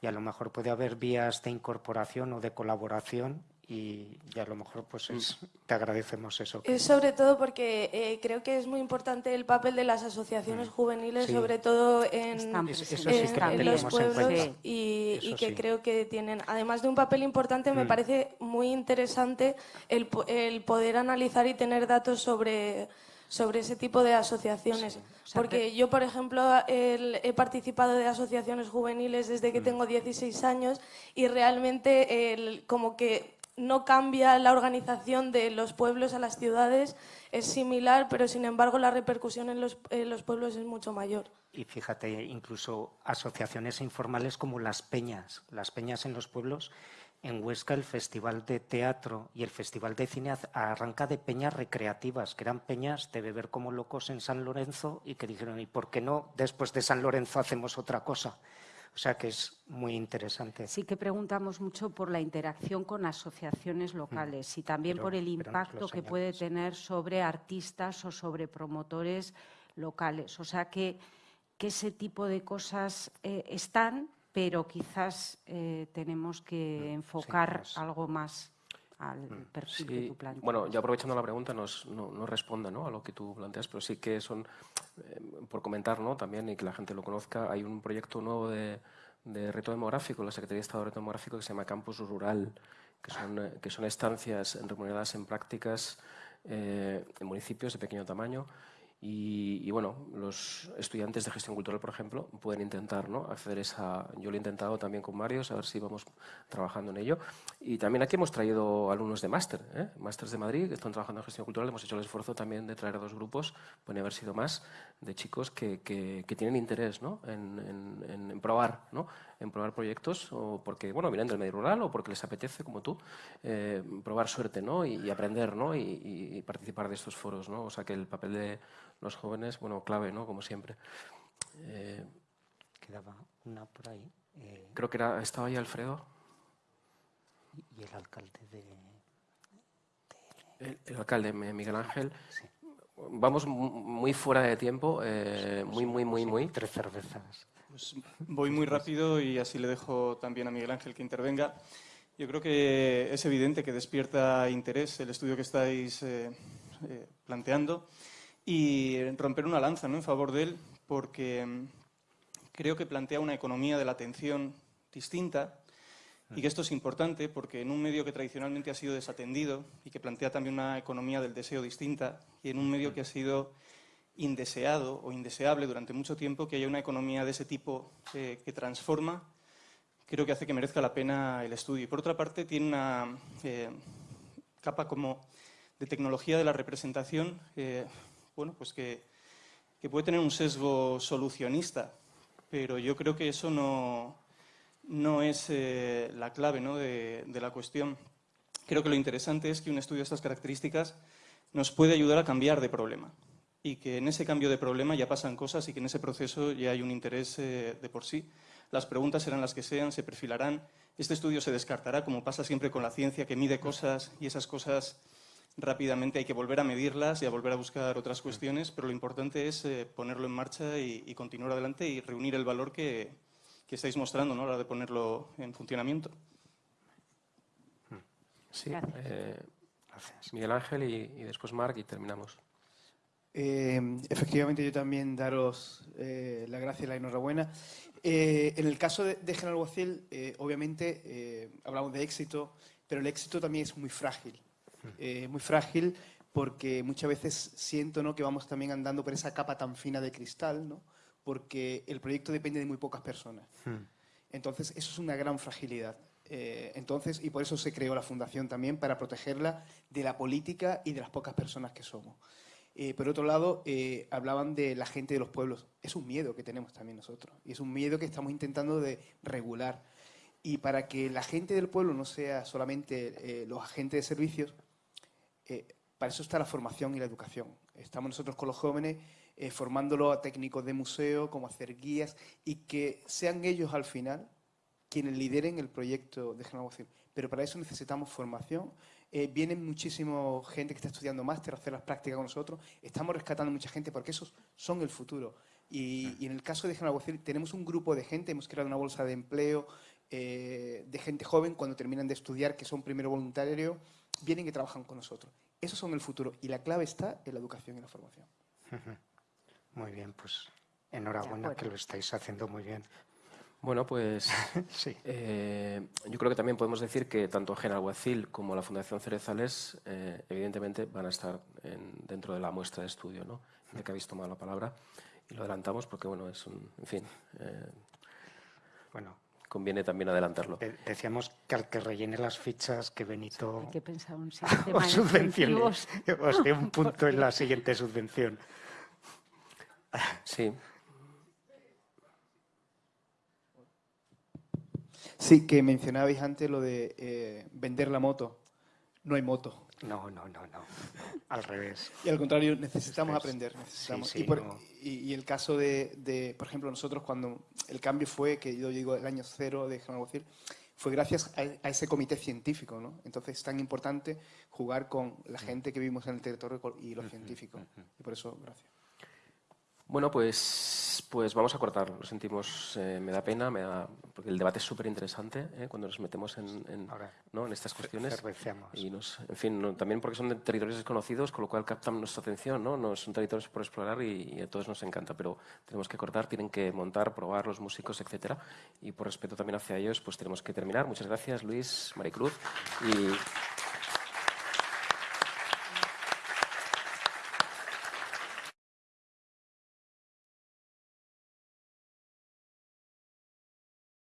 y a lo mejor puede haber vías de incorporación o de colaboración y, a lo mejor pues es, te agradecemos eso. Es sobre todo porque eh, creo que es muy importante el papel de las asociaciones mm. juveniles, sobre todo en, los pueblos y, que creo que tienen, además de un papel importante, me mm. parece muy interesante el, el poder analizar y tener datos sobre sobre ese tipo de asociaciones. Porque yo, por ejemplo, he participado de asociaciones juveniles desde que mm. tengo 16 años y realmente el, como que no cambia la organización de los pueblos a las ciudades, es similar, pero sin embargo la repercusión en los, pueblos es mucho mayor. Y fíjate, incluso asociaciones informales como las peñas, las peñas en los pueblos, en Huesca el Festival de Teatro y el Festival de Cine arranca de peñas recreativas, que eran peñas de beber como locos en San Lorenzo y que dijeron, ¿y por qué no después de San Lorenzo hacemos otra cosa? O sea que es muy interesante. Sí que preguntamos mucho por la interacción con asociaciones locales mm. y también por el impacto que puede tener sobre artistas o sobre promotores locales. O sea que, que ese tipo de cosas eh, están, pero quizás eh, tenemos que mm, enfocar algo más al mm. perfil que tú planteas. Bueno, ya aprovechando la pregunta, no, no responda ¿no? a lo que tú planteas, pero sí que son, por comentar ¿no? también y que la gente lo conozca, hay un proyecto nuevo de, de reto demográfico, la Secretaría de Estado de Reto Demográfico, que se llama Campus Rural, que son, eh, que son estancias remuneradas en prácticas en municipios de pequeño tamaño y, bueno, los estudiantes de gestión cultural, por ejemplo, pueden intentar ¿no? acceder a esa... Yo lo he intentado también con Marios, a ver si vamos trabajando en ello. Y también aquí hemos traído alumnos de máster, ¿eh? másters de Madrid, que están trabajando en gestión cultural. Hemos hecho el esfuerzo también de traer a dos grupos, pueden haber sido más, de chicos que, que, tienen interés ¿no? en, en, en, probar, ¿no? En probar proyectos, o porque bueno, vienen del medio rural o porque les apetece, como tú, eh, probar suerte ¿no? y, aprender ¿no? Y, y, participar de estos foros. ¿no? O sea que el papel de los jóvenes, bueno, clave, ¿no? Como siempre. Eh, Quedaba una por ahí. Eh, creo que era, estaba ahí Alfredo. Y el alcalde de... El, alcalde, Miguel Ángel. Vamos muy fuera de tiempo, eh, muy, muy, muy, muy. Tres cervezas. Pues voy muy rápido y así le dejo también a Miguel Ángel que intervenga. Yo creo que es evidente que despierta interés el estudio que estáis planteando y romper una lanza ¿no? en favor de él, porque mm, creo que plantea una economía de la atención distinta y que esto es importante porque en un medio que tradicionalmente ha sido desatendido y que plantea también una economía del deseo distinta y en un medio que ha sido indeseado o indeseable durante mucho tiempo, que haya una economía de ese tipo eh, que transforma, creo que hace que merezca la pena el estudio. Y por otra parte, tiene una eh, capa como de tecnología de la representación eh, bueno, pues que, puede tener un sesgo solucionista, pero yo creo que eso no, es la clave de, la cuestión. Creo que lo interesante es que un estudio de estas características nos puede ayudar a cambiar de problema y que en ese cambio de problema ya pasan cosas y que en ese proceso ya hay un interés eh, de por sí. Las preguntas serán las que sean, se perfilarán. Este estudio se descartará, como pasa siempre con la ciencia, que mide cosas y esas cosas rápidamente hay que volver a medirlas y a volver a buscar otras cuestiones, pero lo importante es eh, ponerlo en marcha y, continuar adelante y reunir el valor que, estáis mostrando ¿no? a la hora de ponerlo en funcionamiento. Sí, eh, Miguel Ángel y, después Marc y terminamos. Eh, efectivamente, yo también daros la gracia y la enhorabuena. en el caso de, de General Guacil, obviamente hablamos de éxito, pero el éxito también es muy frágil. Eh, muy frágil porque muchas veces siento ¿no? que vamos también andando por esa capa tan fina de cristal, ¿no? porque el proyecto depende de muy pocas personas. Entonces, eso es una gran fragilidad. Eh, entonces, y por eso se creó la Fundación también, para protegerla de la política y de las pocas personas que somos. Eh, por otro lado, hablaban de la gente de los pueblos. Es un miedo que tenemos también nosotros. Y es un miedo que estamos intentando de regular. Y para que la gente del pueblo no sea solamente los agentes de servicios, eh, para eso está la formación y la educación. Estamos nosotros con los jóvenes eh, formándolo a técnicos de museo, como hacer guías, y que sean ellos al final quienes lideren el proyecto de renovación. Pero para eso necesitamos formación. Eh, vienen muchísima gente que está estudiando máster a hacer las prácticas con nosotros. Estamos rescatando mucha gente porque esos son el futuro. Y, en el caso de Generación tenemos un grupo de gente, hemos creado una bolsa de empleo eh, de gente joven cuando terminan de estudiar, que son primero voluntarios, vienen y trabajan con nosotros. Esos son el futuro y la clave está en la educación y la formación. Muy bien, pues enhorabuena que lo estáis haciendo muy bien. Bueno, pues sí. Eh, yo creo que también podemos decir que tanto Genalguacil como la Fundación Cerezales eh, evidentemente van a estar dentro de la muestra de estudio, ¿no? Ya que habéis tomado la palabra y lo adelantamos porque, bueno, es un, en fin, eh, bueno, conviene también adelantarlo. decíamos que al que rellene las fichas, que Benito Hay que pensar un sistema os subvencione, os dé un punto en la siguiente subvención. Sí, Sí, que mencionabais antes lo de eh, vender la moto. No hay moto. No, no, no, no. Al revés. Y al contrario, necesitamos aprender. Necesitamos. y, el caso de, por ejemplo, nosotros cuando el cambio fue, que yo digo el año cero de General fue gracias a, ese comité científico, ¿no? Entonces es tan importante jugar con la gente que vivimos en el territorio y los científicos. Y por eso, gracias. Bueno, pues, pues vamos a cortar. Lo sentimos, eh, me da pena, me da, porque el debate es súper interesante eh, cuando nos metemos en, en, estas cuestiones. Y nos, en fin, también porque son de territorios desconocidos, con lo cual captan nuestra atención. ¿no? no son territorios por explorar y, a todos nos encanta, pero tenemos que cortar, tienen que montar, probar los músicos, etcétera. Y por respeto también hacia ellos, pues tenemos que terminar. Muchas gracias, Luis, Maricruz. Y